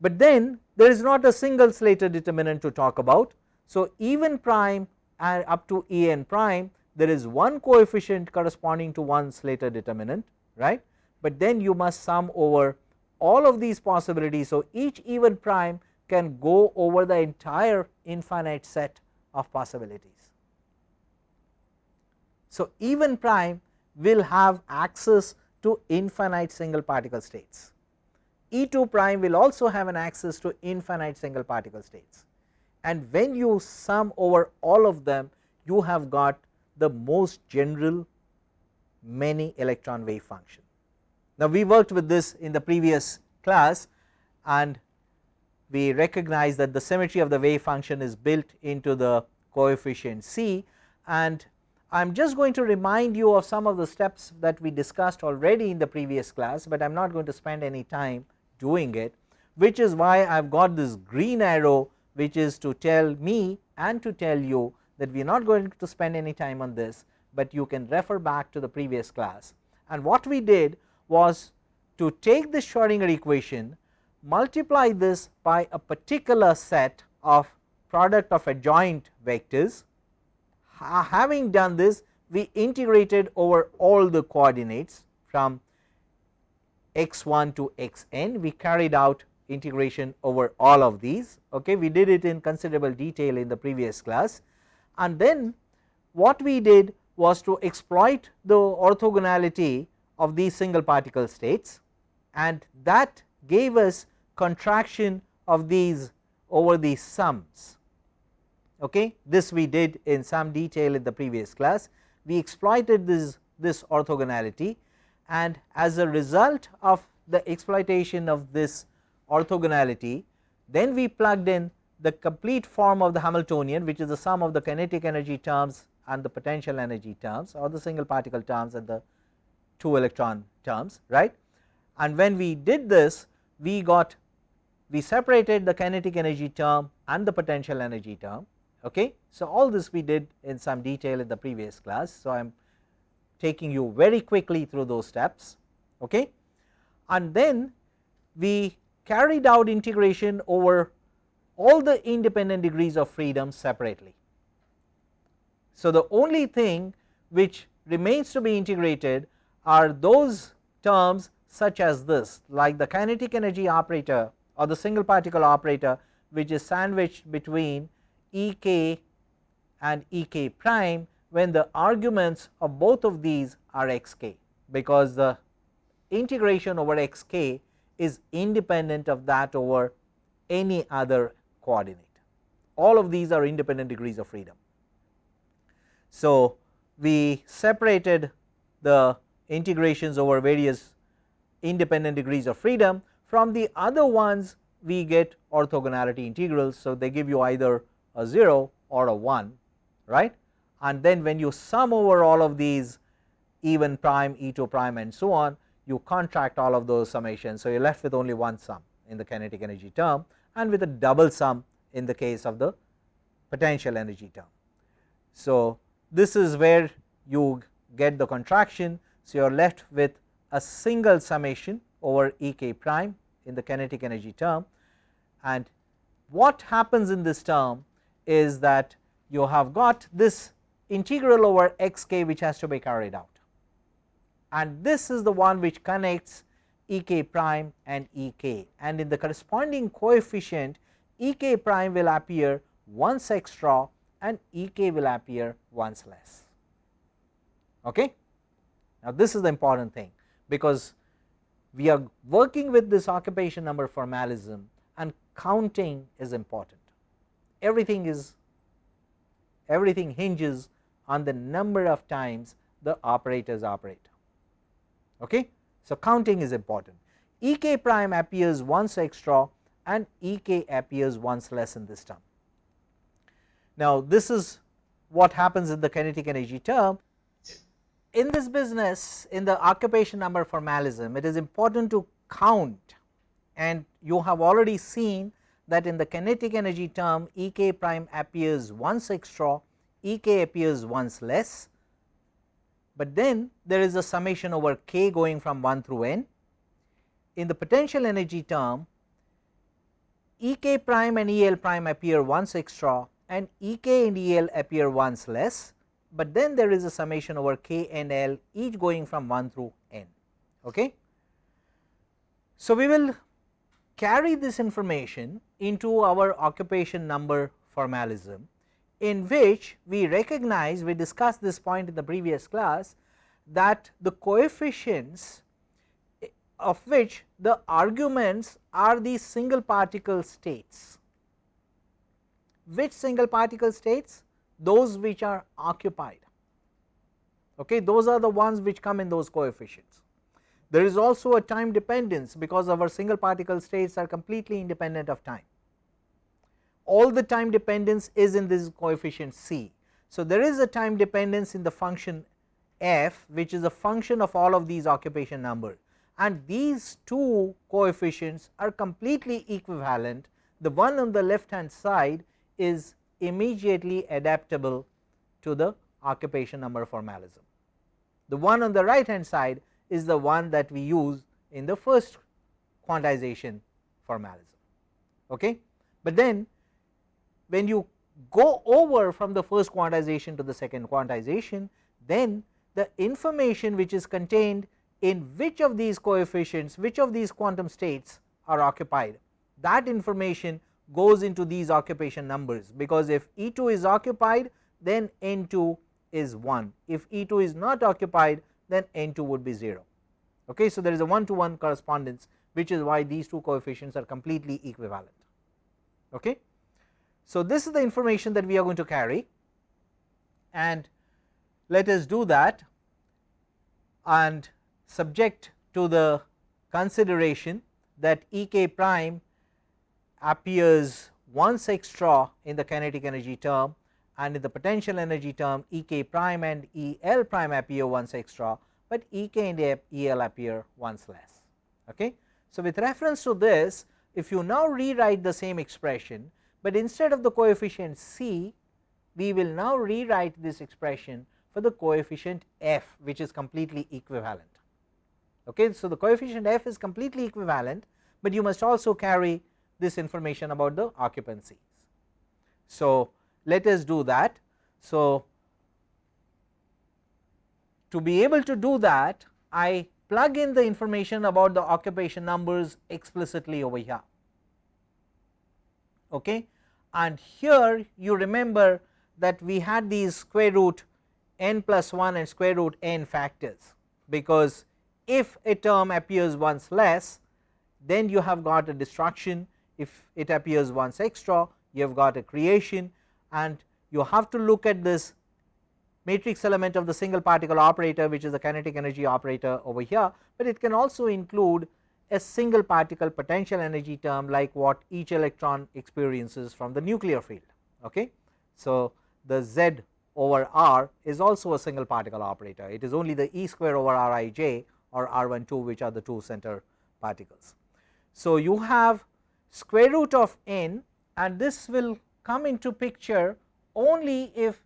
A: But then there is not a single Slater determinant to talk about. So, even prime and up to E n prime there is one coefficient corresponding to one Slater determinant right, but then you must sum over all of these possibilities. So, each even prime can go over the entire infinite set of possibilities. So, even prime will have access to infinite single particle states. E 2 prime will also have an access to infinite single particle states and when you sum over all of them you have got the most general many electron wave function. Now, we worked with this in the previous class and we recognize that the symmetry of the wave function is built into the coefficient c and I am just going to remind you of some of the steps that we discussed already in the previous class, but I am not going to spend any time doing it which is why I have got this green arrow which is to tell me and to tell you that we are not going to spend any time on this, but you can refer back to the previous class. And what we did was to take the Schrodinger equation multiply this by a particular set of product of adjoint vectors. Having done this we integrated over all the coordinates from x 1 to x n we carried out integration over all of these. Okay we did it in considerable detail in the previous class. And then what we did was to exploit the orthogonality of these single particle states. And that gave us contraction of these over these sums. Okay? This we did in some detail in the previous class. We exploited this this orthogonality and as a result of the exploitation of this orthogonality then we plugged in the complete form of the Hamiltonian which is the sum of the kinetic energy terms and the potential energy terms or the single particle terms and the 2 electron terms right? And when we did this we got we separated the kinetic energy term and the potential energy term. Okay. So, all this we did in some detail in the previous class. So, I am taking you very quickly through those steps okay. and then we carried out integration over all the independent degrees of freedom separately. So, the only thing which remains to be integrated are those terms such as this like the kinetic energy operator or the single particle operator which is sandwiched between E k and E k prime when the arguments of both of these are x k because the integration over x k is independent of that over any other coordinate. All of these are independent degrees of freedom. So, we separated the integrations over various independent degrees of freedom from the other ones we get orthogonality integrals. So, they give you either a 0 or a 1 right and then when you sum over all of these E1 prime, E2 prime and so on you contract all of those summations. So, you are left with only one sum in the kinetic energy term and with a double sum in the case of the potential energy term. So, this is where you get the contraction. So, you are left with a single summation over E k prime in the kinetic energy term and what happens in this term is that you have got this integral over x k which has to be carried out and this is the one which connects E k prime and E k and in the corresponding coefficient E k prime will appear once extra and E k will appear once less. Okay. Now, this is the important thing because we are working with this occupation number formalism and counting is important. Everything is everything hinges on the number of times the operators operate. Okay? So, counting is important. E k prime appears once extra and E k appears once less in this term. Now, this is what happens in the kinetic energy term. In this business in the occupation number formalism it is important to count. And you have already seen that in the kinetic energy term E k prime appears once extra, E k appears once less, but then there is a summation over k going from 1 through n. In the potential energy term E k prime and E l prime appear once extra and E k and E l appear once less, but then there is a summation over k and l each going from 1 through n. Okay. So, we will carry this information into our occupation number formalism in which we recognize we discussed this point in the previous class that the coefficients eh, of which the arguments are the single particle states. Which single particle states? Those which are occupied, okay, those are the ones which come in those coefficients. There is also a time dependence because our single particle states are completely independent of time. All the time dependence is in this coefficient c. So, there is a time dependence in the function f which is a function of all of these occupation numbers and these two coefficients are completely equivalent. The one on the left hand side is immediately adaptable to the occupation number formalism. The one on the right hand side is the one that we use in the first quantization formalism. Okay. But then when you go over from the first quantization to the second quantization, then the information which is contained in which of these coefficients, which of these quantum states are occupied, that information goes into these occupation numbers, because if E 2 is occupied then N 2 is 1, if E 2 is not occupied then n 2 would be 0. Okay. So, there is a 1 to 1 correspondence which is why these two coefficients are completely equivalent. Okay. So, this is the information that we are going to carry and let us do that and subject to the consideration that E k prime appears once extra in the kinetic energy term and in the potential energy term E k prime and E L prime appear once extra, but E k and E l appear once less. Okay. So, with reference to this if you now rewrite the same expression, but instead of the coefficient c we will now rewrite this expression for the coefficient f which is completely equivalent. Okay. So, the coefficient f is completely equivalent, but you must also carry this information about the occupancies. So, let us do that. So, to be able to do that I plug in the information about the occupation numbers explicitly over here. Okay. And here you remember that we had these square root n plus 1 and square root n factors, because if a term appears once less then you have got a destruction, if it appears once extra you have got a creation and you have to look at this matrix element of the single particle operator which is the kinetic energy operator over here, but it can also include a single particle potential energy term like what each electron experiences from the nuclear field. Okay. So, the z over r is also a single particle operator it is only the e square over r i j or r 1 2 which are the two center particles. So, you have square root of n and this will come into picture only if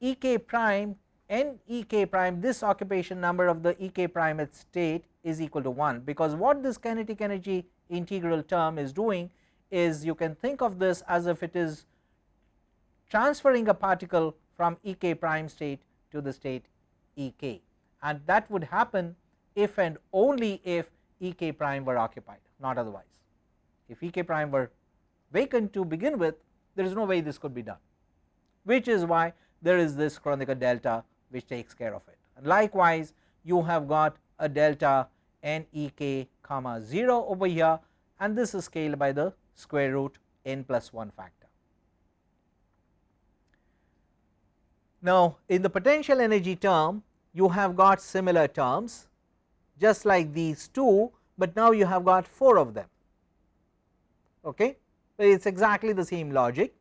A: E k prime n E k prime this occupation number of the E k prime at state is equal to 1, because what this kinetic energy integral term is doing is you can think of this as if it is transferring a particle from E k prime state to the state E k and that would happen if and only if E k prime were occupied not otherwise. If E k prime were vacant to begin with there is no way this could be done which is why there is this Kronecker delta which takes care of it. And likewise, you have got a delta n e k comma 0 over here and this is scaled by the square root n plus 1 factor. Now, in the potential energy term you have got similar terms just like these two, but now you have got 4 of them. Okay. So, It is exactly the same logic.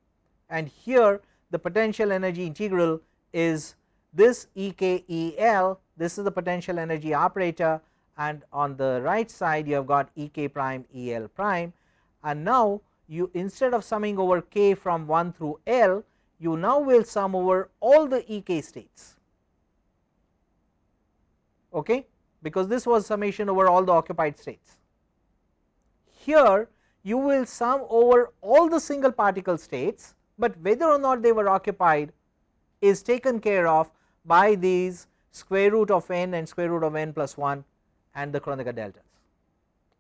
A: And here the potential energy integral is this E k E L this is the potential energy operator. And on the right side you have got E k prime E L prime. And now you instead of summing over k from 1 through L you now will sum over all the E k states. Okay? Because this was summation over all the occupied states. Here you will sum over all the single particle states but whether or not they were occupied is taken care of by these square root of n and square root of n plus 1 and the Kronecker deltas.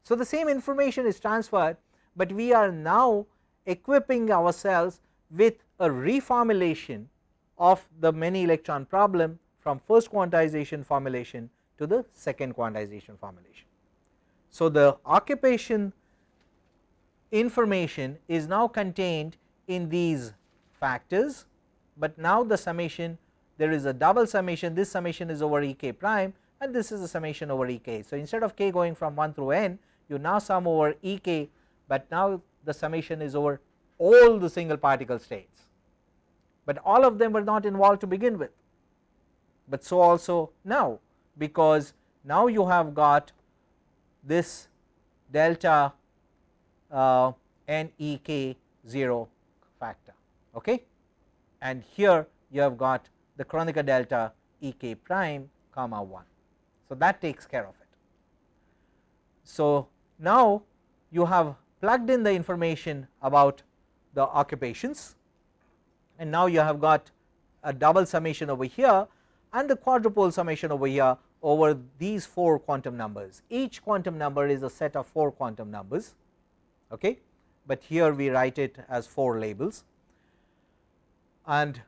A: So, the same information is transferred, but we are now equipping ourselves with a reformulation of the many electron problem from first quantization formulation to the second quantization formulation. So, the occupation information is now contained in these factors, but now the summation there is a double summation this summation is over E k prime and this is a summation over E k. So, instead of k going from 1 through n you now sum over E k, but now the summation is over all the single particle states, but all of them were not involved to begin with, but so also now because now you have got this delta uh, n E k 0 factor okay and here you have got the Kronecker delta E k prime comma 1. So, that takes care of it. So, now you have plugged in the information about the occupations and now you have got a double summation over here and the quadrupole summation over here over these 4 quantum numbers. Each quantum number is a set of 4 quantum numbers, okay, but here we write it as 4 labels and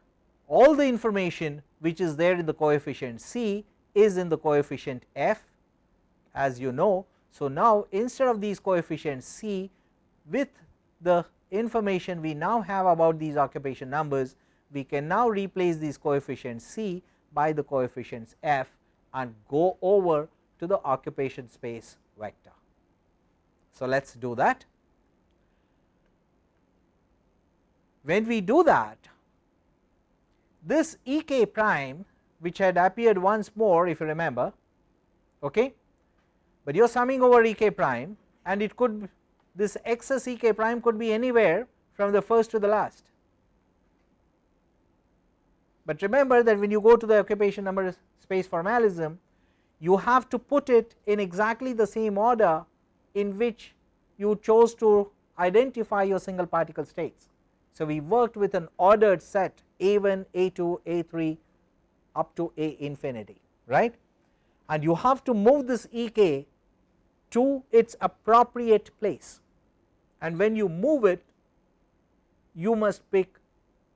A: all the information which is there in the coefficient c is in the coefficient f as you know. So, now instead of these coefficients c with the information we now have about these occupation numbers we can now replace these coefficients c by the coefficients f and go over to the occupation space vector. So, let us do that. When we do that this E k prime which had appeared once more if you remember okay but you are summing over E k prime and it could this excess E k prime could be anywhere from the first to the last. But remember that when you go to the occupation number space formalism you have to put it in exactly the same order in which you chose to identify your single particle states. So, we worked with an ordered set A1, A2, A3 up to A infinity right and you have to move this E k to its appropriate place and when you move it you must pick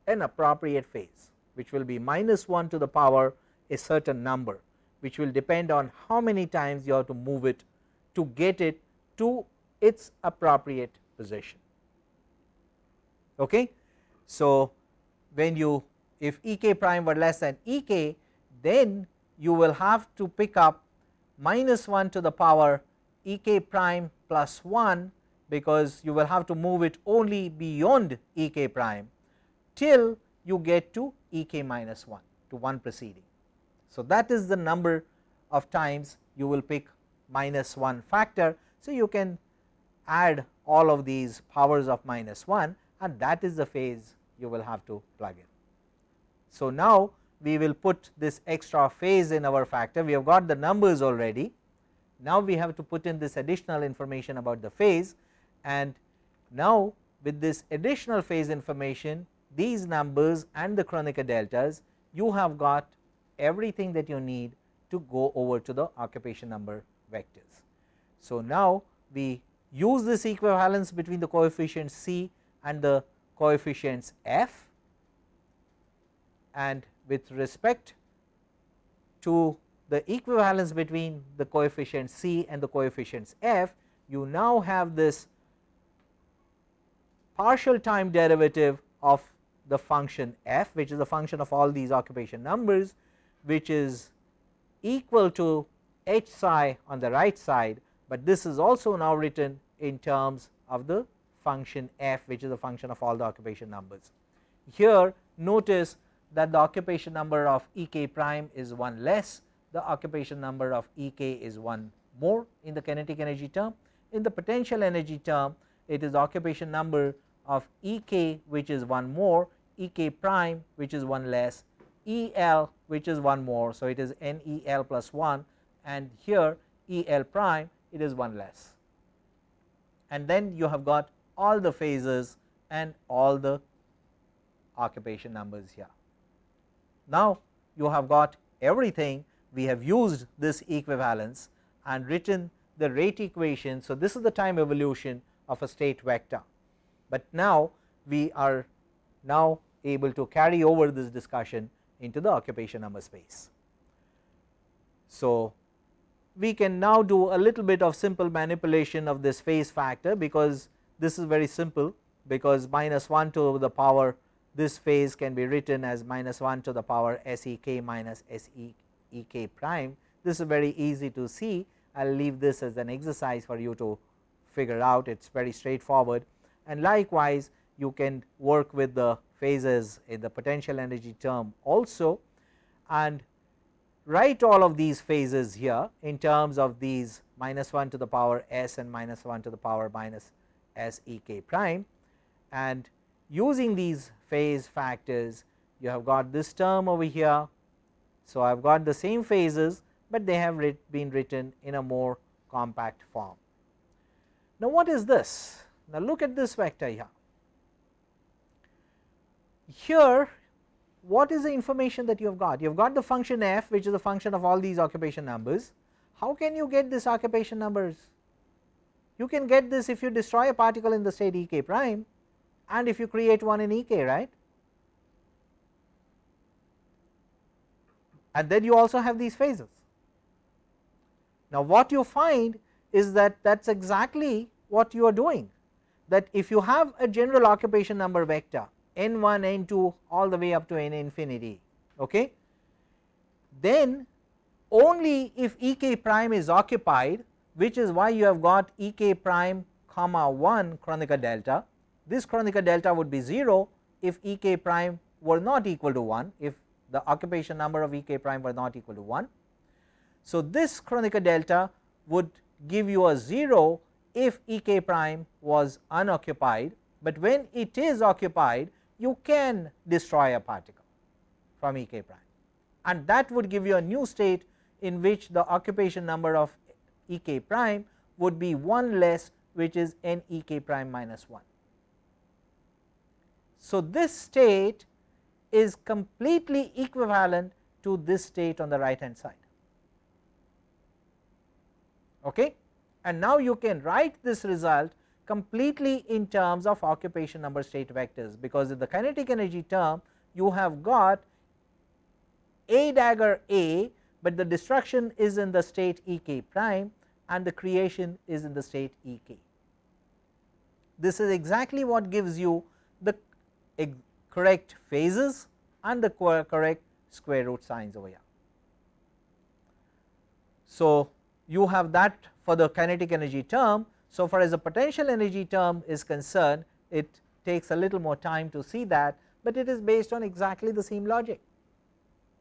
A: an appropriate phase which will be minus 1 to the power a certain number which will depend on how many times you have to move it to get it to its appropriate position. Okay. So, when you if E k prime were less than E k then you will have to pick up minus 1 to the power E k prime plus 1 because you will have to move it only beyond E k prime till you get to E k minus 1 to one preceding. So, that is the number of times you will pick minus 1 factor. So, you can add all of these powers of minus 1 and that is the phase you will have to plug in. So, now we will put this extra phase in our factor we have got the numbers already. Now, we have to put in this additional information about the phase and now with this additional phase information these numbers and the Kronecker deltas you have got everything that you need to go over to the occupation number vectors. So, now we use this equivalence between the coefficients c and the coefficients f and with respect to the equivalence between the coefficients c and the coefficients f you now have this partial time derivative of the function f which is the function of all these occupation numbers which is equal to h psi on the right side, but this is also now written in terms of the function f which is a function of all the occupation numbers. Here notice that the occupation number of E k prime is 1 less, the occupation number of E k is 1 more in the kinetic energy term. In the potential energy term it is occupation number of E k which is 1 more, E k prime which is 1 less, E l which is 1 more. So, it is n E l plus 1 and here E l prime it is 1 less and then you have got all the phases and all the occupation numbers here. Now, you have got everything we have used this equivalence and written the rate equation. So, this is the time evolution of a state vector, but now we are now able to carry over this discussion into the occupation number space. So, we can now do a little bit of simple manipulation of this phase factor because this is very simple because minus 1 to the power this phase can be written as minus 1 to the power S e k minus S e e k prime. This is very easy to see. I will leave this as an exercise for you to figure out. It is very straightforward. And likewise you can work with the phases in the potential energy term also. And write all of these phases here in terms of these minus 1 to the power s and minus 1 to the power minus s e k prime and using these phase factors you have got this term over here. So, I have got the same phases, but they have writ been written in a more compact form. Now, what is this? Now, look at this vector here. Here what is the information that you have got? You have got the function f which is a function of all these occupation numbers. How can you get this occupation numbers? You can get this if you destroy a particle in the state E k prime and if you create one in E k right. And then you also have these phases. Now, what you find is that that is exactly what you are doing that if you have a general occupation number vector n 1 n 2 all the way up to n infinity okay then only if E k prime is occupied which is why you have got E k prime comma 1 Kronecker delta this Kronecker delta would be 0 if E k prime were not equal to 1 if the occupation number of E k prime were not equal to 1. So, this Kronecker delta would give you a 0 if E k prime was unoccupied, but when it is occupied you can destroy a particle from E k prime and that would give you a new state in which the occupation number of E k prime would be 1 less which is n E k prime minus 1. So, this state is completely equivalent to this state on the right hand side. Okay? And now you can write this result completely in terms of occupation number state vectors, because in the kinetic energy term you have got a dagger A, but the destruction is in the state E k prime and the creation is in the state E k. This is exactly what gives you the correct phases and the correct square root signs over here. So, you have that for the kinetic energy term. So, far as the potential energy term is concerned it takes a little more time to see that, but it is based on exactly the same logic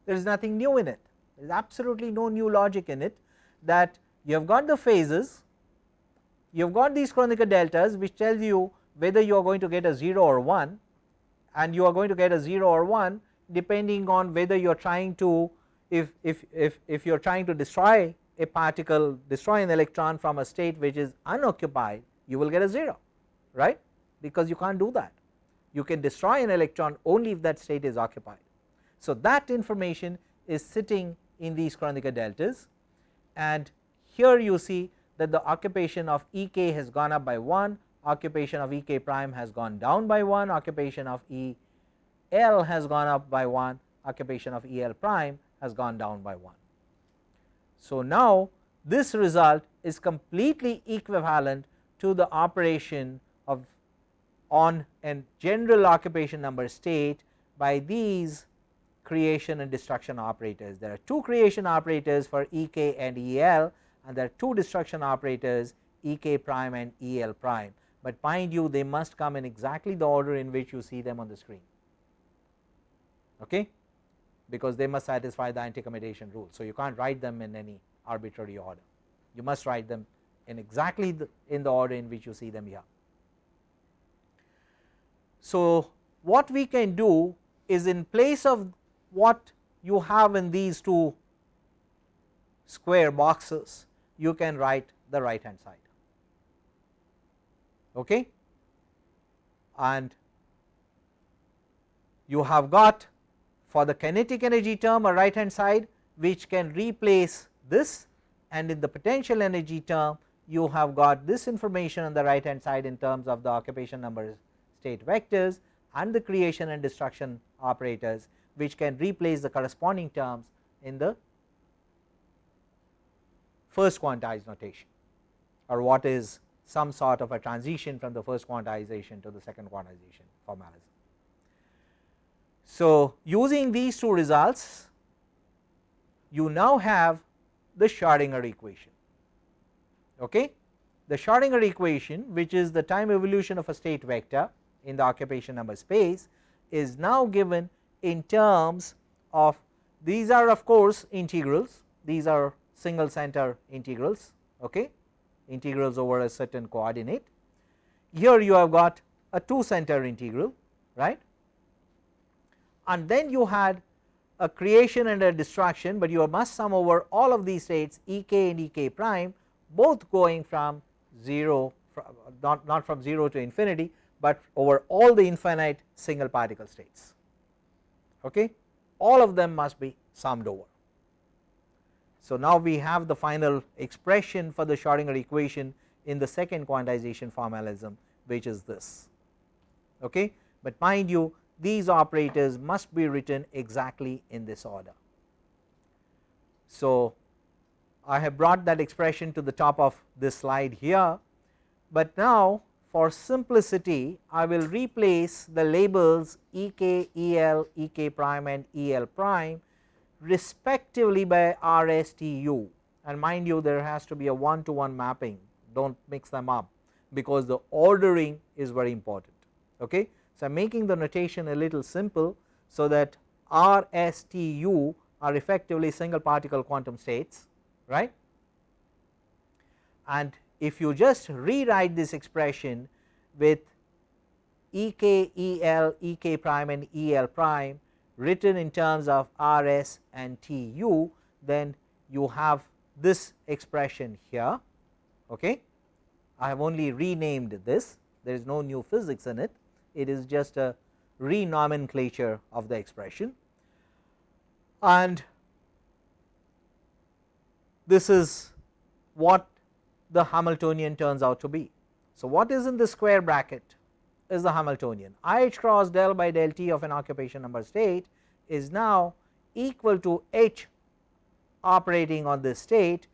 A: there is nothing new in it there is absolutely no new logic in it that you have got the phases you have got these Kronecker deltas which tells you whether you are going to get a 0 or 1 and you are going to get a 0 or 1 depending on whether you are trying to if, if, if, if you are trying to destroy a particle destroy an electron from a state which is unoccupied you will get a 0 right because you can't do that you can destroy an electron only if that state is occupied. So, that information is sitting in these Kronecker deltas and here you see that the occupation of E k has gone up by 1, occupation of E k prime has gone down by 1, occupation of E L has gone up by 1, occupation of E L prime has gone down by 1. So, now this result is completely equivalent to the operation of on a general occupation number state by these creation and destruction operators. There are two creation operators for E k and E L and there are two destruction operators E k prime and E L prime, but mind you they must come in exactly the order in which you see them on the screen okay because they must satisfy the anti-commutation rule. So, you can't write them in any arbitrary order you must write them in exactly the, in the order in which you see them here. So, what we can do is in place of what you have in these two square boxes you can write the right hand side. Okay? And you have got for the kinetic energy term a right hand side which can replace this and in the potential energy term you have got this information on the right hand side in terms of the occupation number state vectors and the creation and destruction operators which can replace the corresponding terms in the first quantized notation or what is some sort of a transition from the first quantization to the second quantization formalism. So, using these two results you now have the Schrodinger equation. Okay? The Schrodinger equation which is the time evolution of a state vector in the occupation number space is now given in terms of these are of course integrals these are single center integrals okay? Integrals over a certain coordinate. Here you have got a two center integral right? And then you had a creation and a destruction, but you must sum over all of these states E k and E k prime both going from 0 not, not from 0 to infinity, but over all the infinite single particle states okay all of them must be summed over. So, now we have the final expression for the Schrodinger equation in the second quantization formalism which is this okay, but mind you these operators must be written exactly in this order. So, I have brought that expression to the top of this slide here, but now for simplicity I will replace the labels E k, E l, E k prime and E l prime respectively by R s T u and mind you there has to be a one to one mapping do not mix them up because the ordering is very important. Okay. So, I am making the notation a little simple so that R, S, T, U are effectively single particle quantum states right. And if you just rewrite this expression with E k E l E k prime and E l prime written in terms of R s and T u then you have this expression here. Okay. I have only renamed this there is no new physics in it it is just a renomenclature of the expression and this is what the Hamiltonian turns out to be. So, what is in the square bracket is the Hamiltonian I h cross del by del t of an occupation number state is now equal to h operating on this state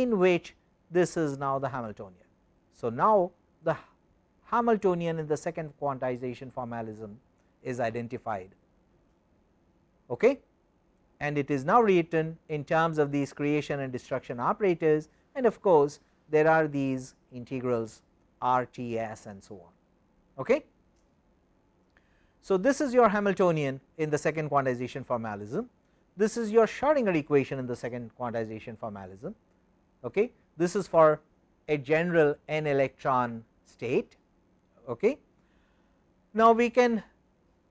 A: in which this is now the Hamiltonian. So, now the Hamiltonian in the second quantization formalism is identified okay? and it is now written in terms of these creation and destruction operators and of course, there are these integrals R T S and so on. Okay? So, this is your Hamiltonian in the second quantization formalism, this is your Schrodinger equation in the second quantization formalism. Okay? This is for a general n electron state. Okay? Now, we can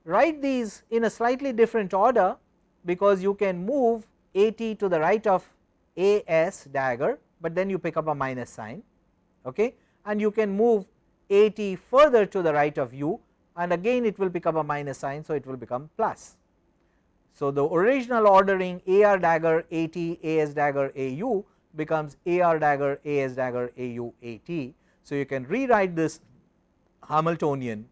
A: write these in a slightly different order because you can move A t to the right of A s dagger, but then you pick up a minus sign okay? and you can move A t further to the right of u and again it will pick up a minus sign. So, it will become plus. So, the original ordering A r dagger A t A s dagger A u becomes A r dagger A s dagger A u A t. So, you can rewrite this Hamiltonian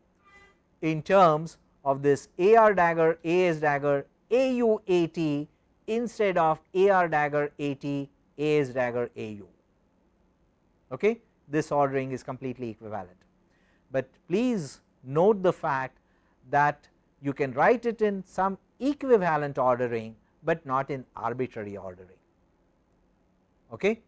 A: in terms of this A r dagger A s dagger A u A t instead of A r dagger A t A s dagger A u. Okay? This ordering is completely equivalent, but please note the fact that you can write it in some equivalent ordering, but not in arbitrary ordering. Okay?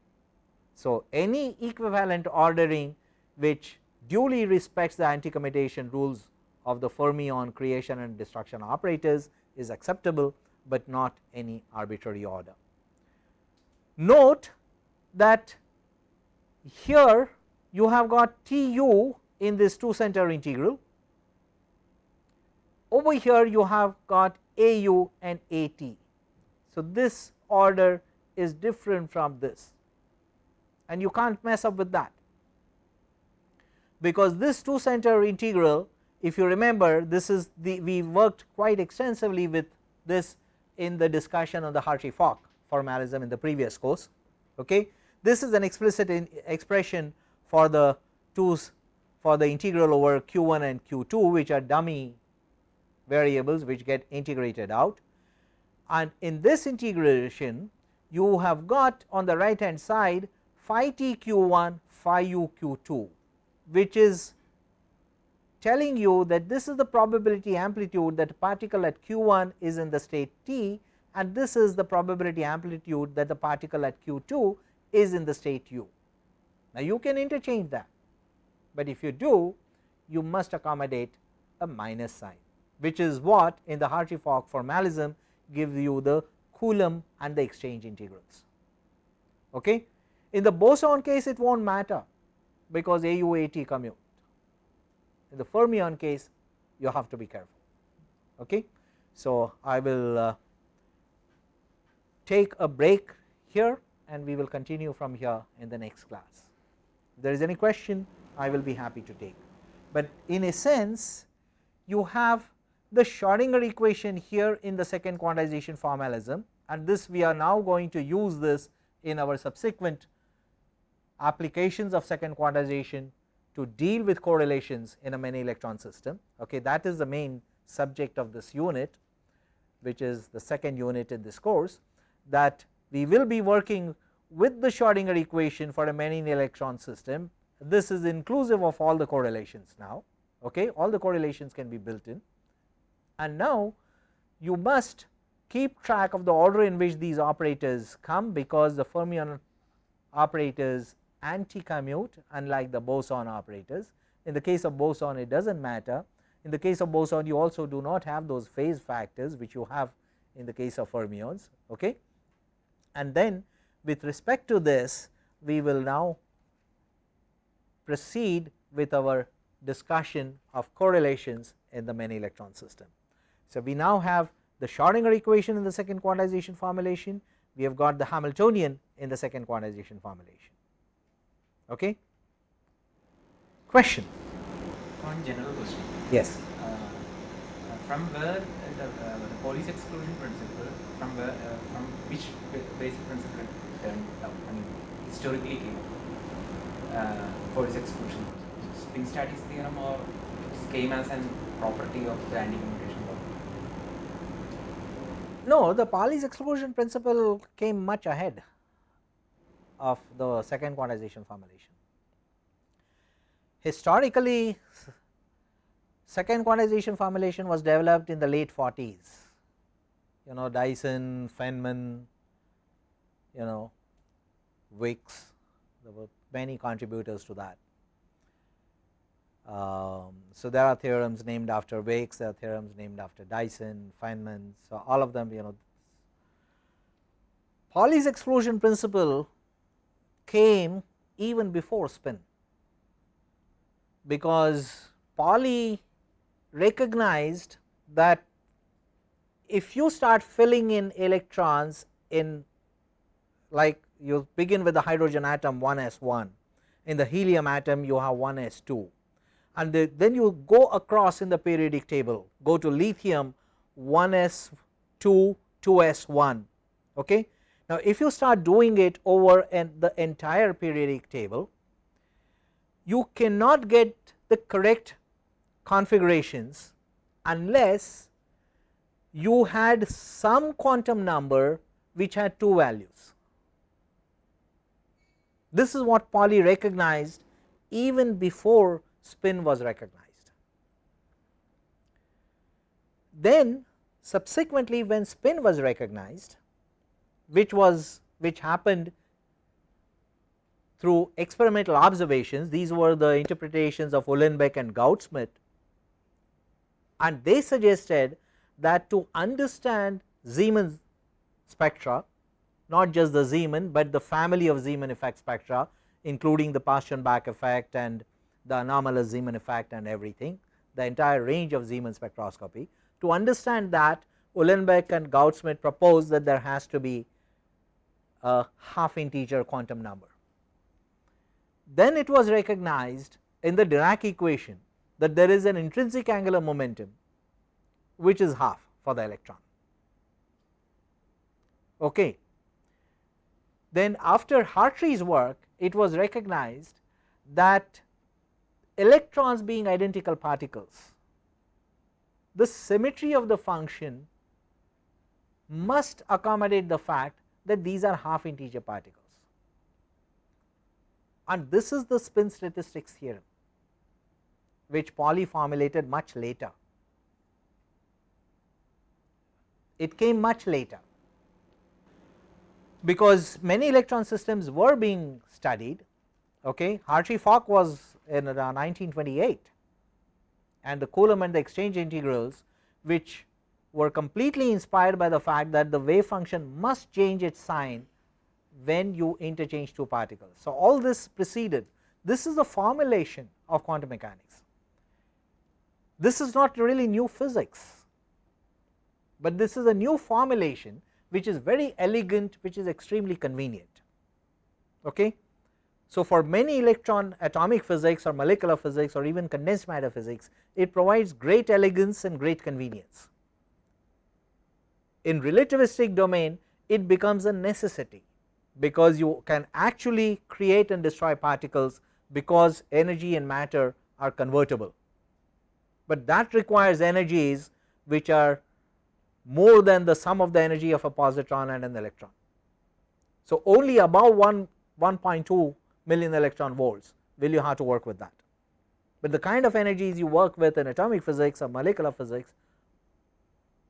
A: So, any equivalent ordering which duly respects the anti-commutation rules of the fermion creation and destruction operators is acceptable, but not any arbitrary order. Note that here you have got T u in this 2 center integral, over here you have got A u and A t. So, this order is different from this and you can't mess up with that because this 2 center integral if you remember this is the we worked quite extensively with this in the discussion on the Hartree-Fock formalism in the previous course. Okay. This is an explicit expression for the 2's for the integral over q 1 and q 2 which are dummy variables which get integrated out and in this integration you have got on the right hand side phi t q 1 phi u q 2 which is telling you that this is the probability amplitude that particle at q 1 is in the state t and this is the probability amplitude that the particle at q 2 is in the state u. Now, you can interchange that, but if you do you must accommodate a minus sign which is what in the Hartree-Fock formalism gives you the Coulomb and the exchange integrals. Okay. In the boson case it will not matter because AUAT commute in the fermion case you have to be careful. Okay. So, I will uh, take a break here and we will continue from here in the next class. If there is any question I will be happy to take, but in a sense you have the Schrodinger equation here in the second quantization formalism and this we are now going to use this in our subsequent applications of second quantization to deal with correlations in a many electron system. Okay, that is the main subject of this unit which is the second unit in this course that we will be working with the Schrodinger equation for a many electron system. This is inclusive of all the correlations now, okay, all the correlations can be built in. And now you must keep track of the order in which these operators come because the fermion operators anti-commute unlike the boson operators. In the case of boson it does not matter, in the case of boson you also do not have those phase factors which you have in the case of fermions. Okay. And then with respect to this we will now proceed with our discussion of correlations in the many electron system. So, we now have the Schrodinger equation in the second quantization formulation, we have got the Hamiltonian in the second quantization formulation. Okay. Question?
C: One general question.
A: Yes.
C: Uh, uh, from where the, uh, the exclusion principle, from where, uh, from which ba- basic principle turned up, I mean, historically came? Uh, Pauli's exclusion. Spin statics theorem or came as an property of the anti-commutation law?
A: No, the Pauli's exclusion principle came much ahead of the second quantization formulation. Historically, second quantization formulation was developed in the late 40s, you know Dyson, Feynman, you know Wicks, there were many contributors to that. Um, so, there are theorems named after Wicks, there are theorems named after Dyson, Feynman, so all of them you know. Pauli's exclusion principle came even before spin, because Pauli recognized that if you start filling in electrons in like you begin with the hydrogen atom 1 s 1, in the helium atom you have 1 s 2 and the, then you go across in the periodic table go to lithium 1 s 2 2 s 1 okay. Now if you start doing it over and the entire periodic table you cannot get the correct configurations unless you had some quantum number which had two values. This is what Pauli recognized even before spin was recognized. Then subsequently when spin was recognized which was which happened through experimental observations these were the interpretations of Uhlenbeck and Goudsmit and they suggested that to understand Zeeman spectra not just the Zeeman, but the family of Zeeman effect spectra including the Paschen-Bach effect and the anomalous Zeeman effect and everything the entire range of Zeeman spectroscopy. To understand that Uhlenbeck and Goudsmit proposed that there has to be a half integer quantum number. Then it was recognized in the Dirac equation that there is an intrinsic angular momentum which is half for the electron. Okay. Then after Hartree's work it was recognized that electrons being identical particles the symmetry of the function must accommodate the fact that these are half integer particles and this is the spin statistics theorem which Pauli formulated much later. It came much later because many electron systems were being studied okay Hartree Fock was in around 1928 and the Coulomb and the exchange integrals which were completely inspired by the fact that the wave function must change its sign when you interchange two particles. So, all this preceded this is the formulation of quantum mechanics. This is not really new physics, but this is a new formulation which is very elegant which is extremely convenient. Okay. So, for many electron atomic physics or molecular physics or even condensed matter physics it provides great elegance and great convenience. In relativistic domain it becomes a necessity because you can actually create and destroy particles because energy and matter are convertible, but that requires energies which are more than the sum of the energy of a positron and an electron. So, only above 1 1.2 million electron volts will you have to work with that, but the kind of energies you work with in atomic physics or molecular physics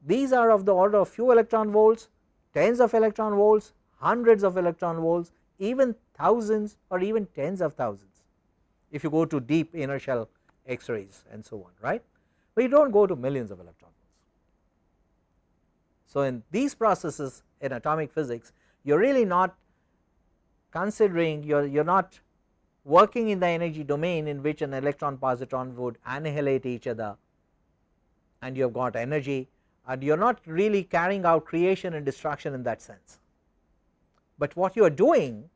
A: these are of the order of few electron volts, tens of electron volts, hundreds of electron volts, even thousands or even tens of thousands if you go to deep inner shell x-rays and so on right, but you do not go to millions of electron volts. So, in these processes in atomic physics you are really not considering you are you are not working in the energy domain in which an electron positron would annihilate each other and you have got energy and you are not really carrying out creation and destruction in that sense. But what you are doing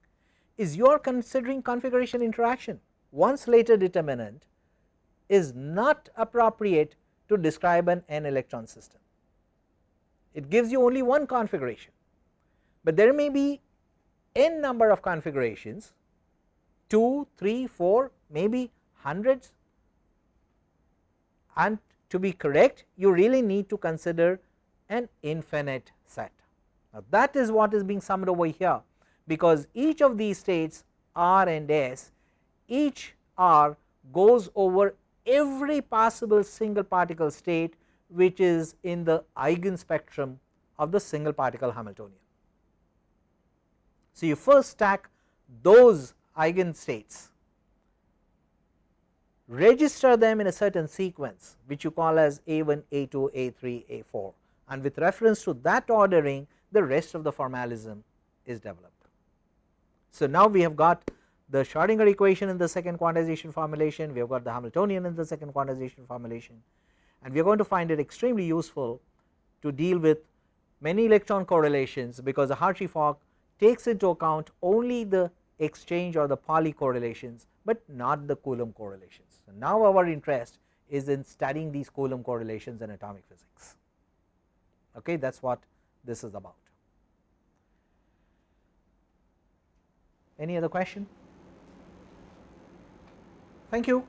A: is you are considering configuration interaction one Slater determinant is not appropriate to describe an n electron system. It gives you only one configuration, but there may be n number of configurations 2, 3, 4 maybe hundreds and to be correct you really need to consider an infinite set. Now, that is what is being summed over here because each of these states R and S each R goes over every possible single particle state which is in the eigen spectrum of the single particle Hamiltonian. So, you first stack those eigen states register them in a certain sequence which you call as A1, A2, A3, A4 and with reference to that ordering the rest of the formalism is developed. So, now we have got the Schrodinger equation in the second quantization formulation, we have got the Hamiltonian in the second quantization formulation and we are going to find it extremely useful to deal with many electron correlations because the Hartree-Fock takes into account only the exchange or the Pauli correlations, but not the Coulomb correlations. So, now our interest is in studying these Coulomb correlations in atomic physics okay that is what this is about. Any other question? Thank you.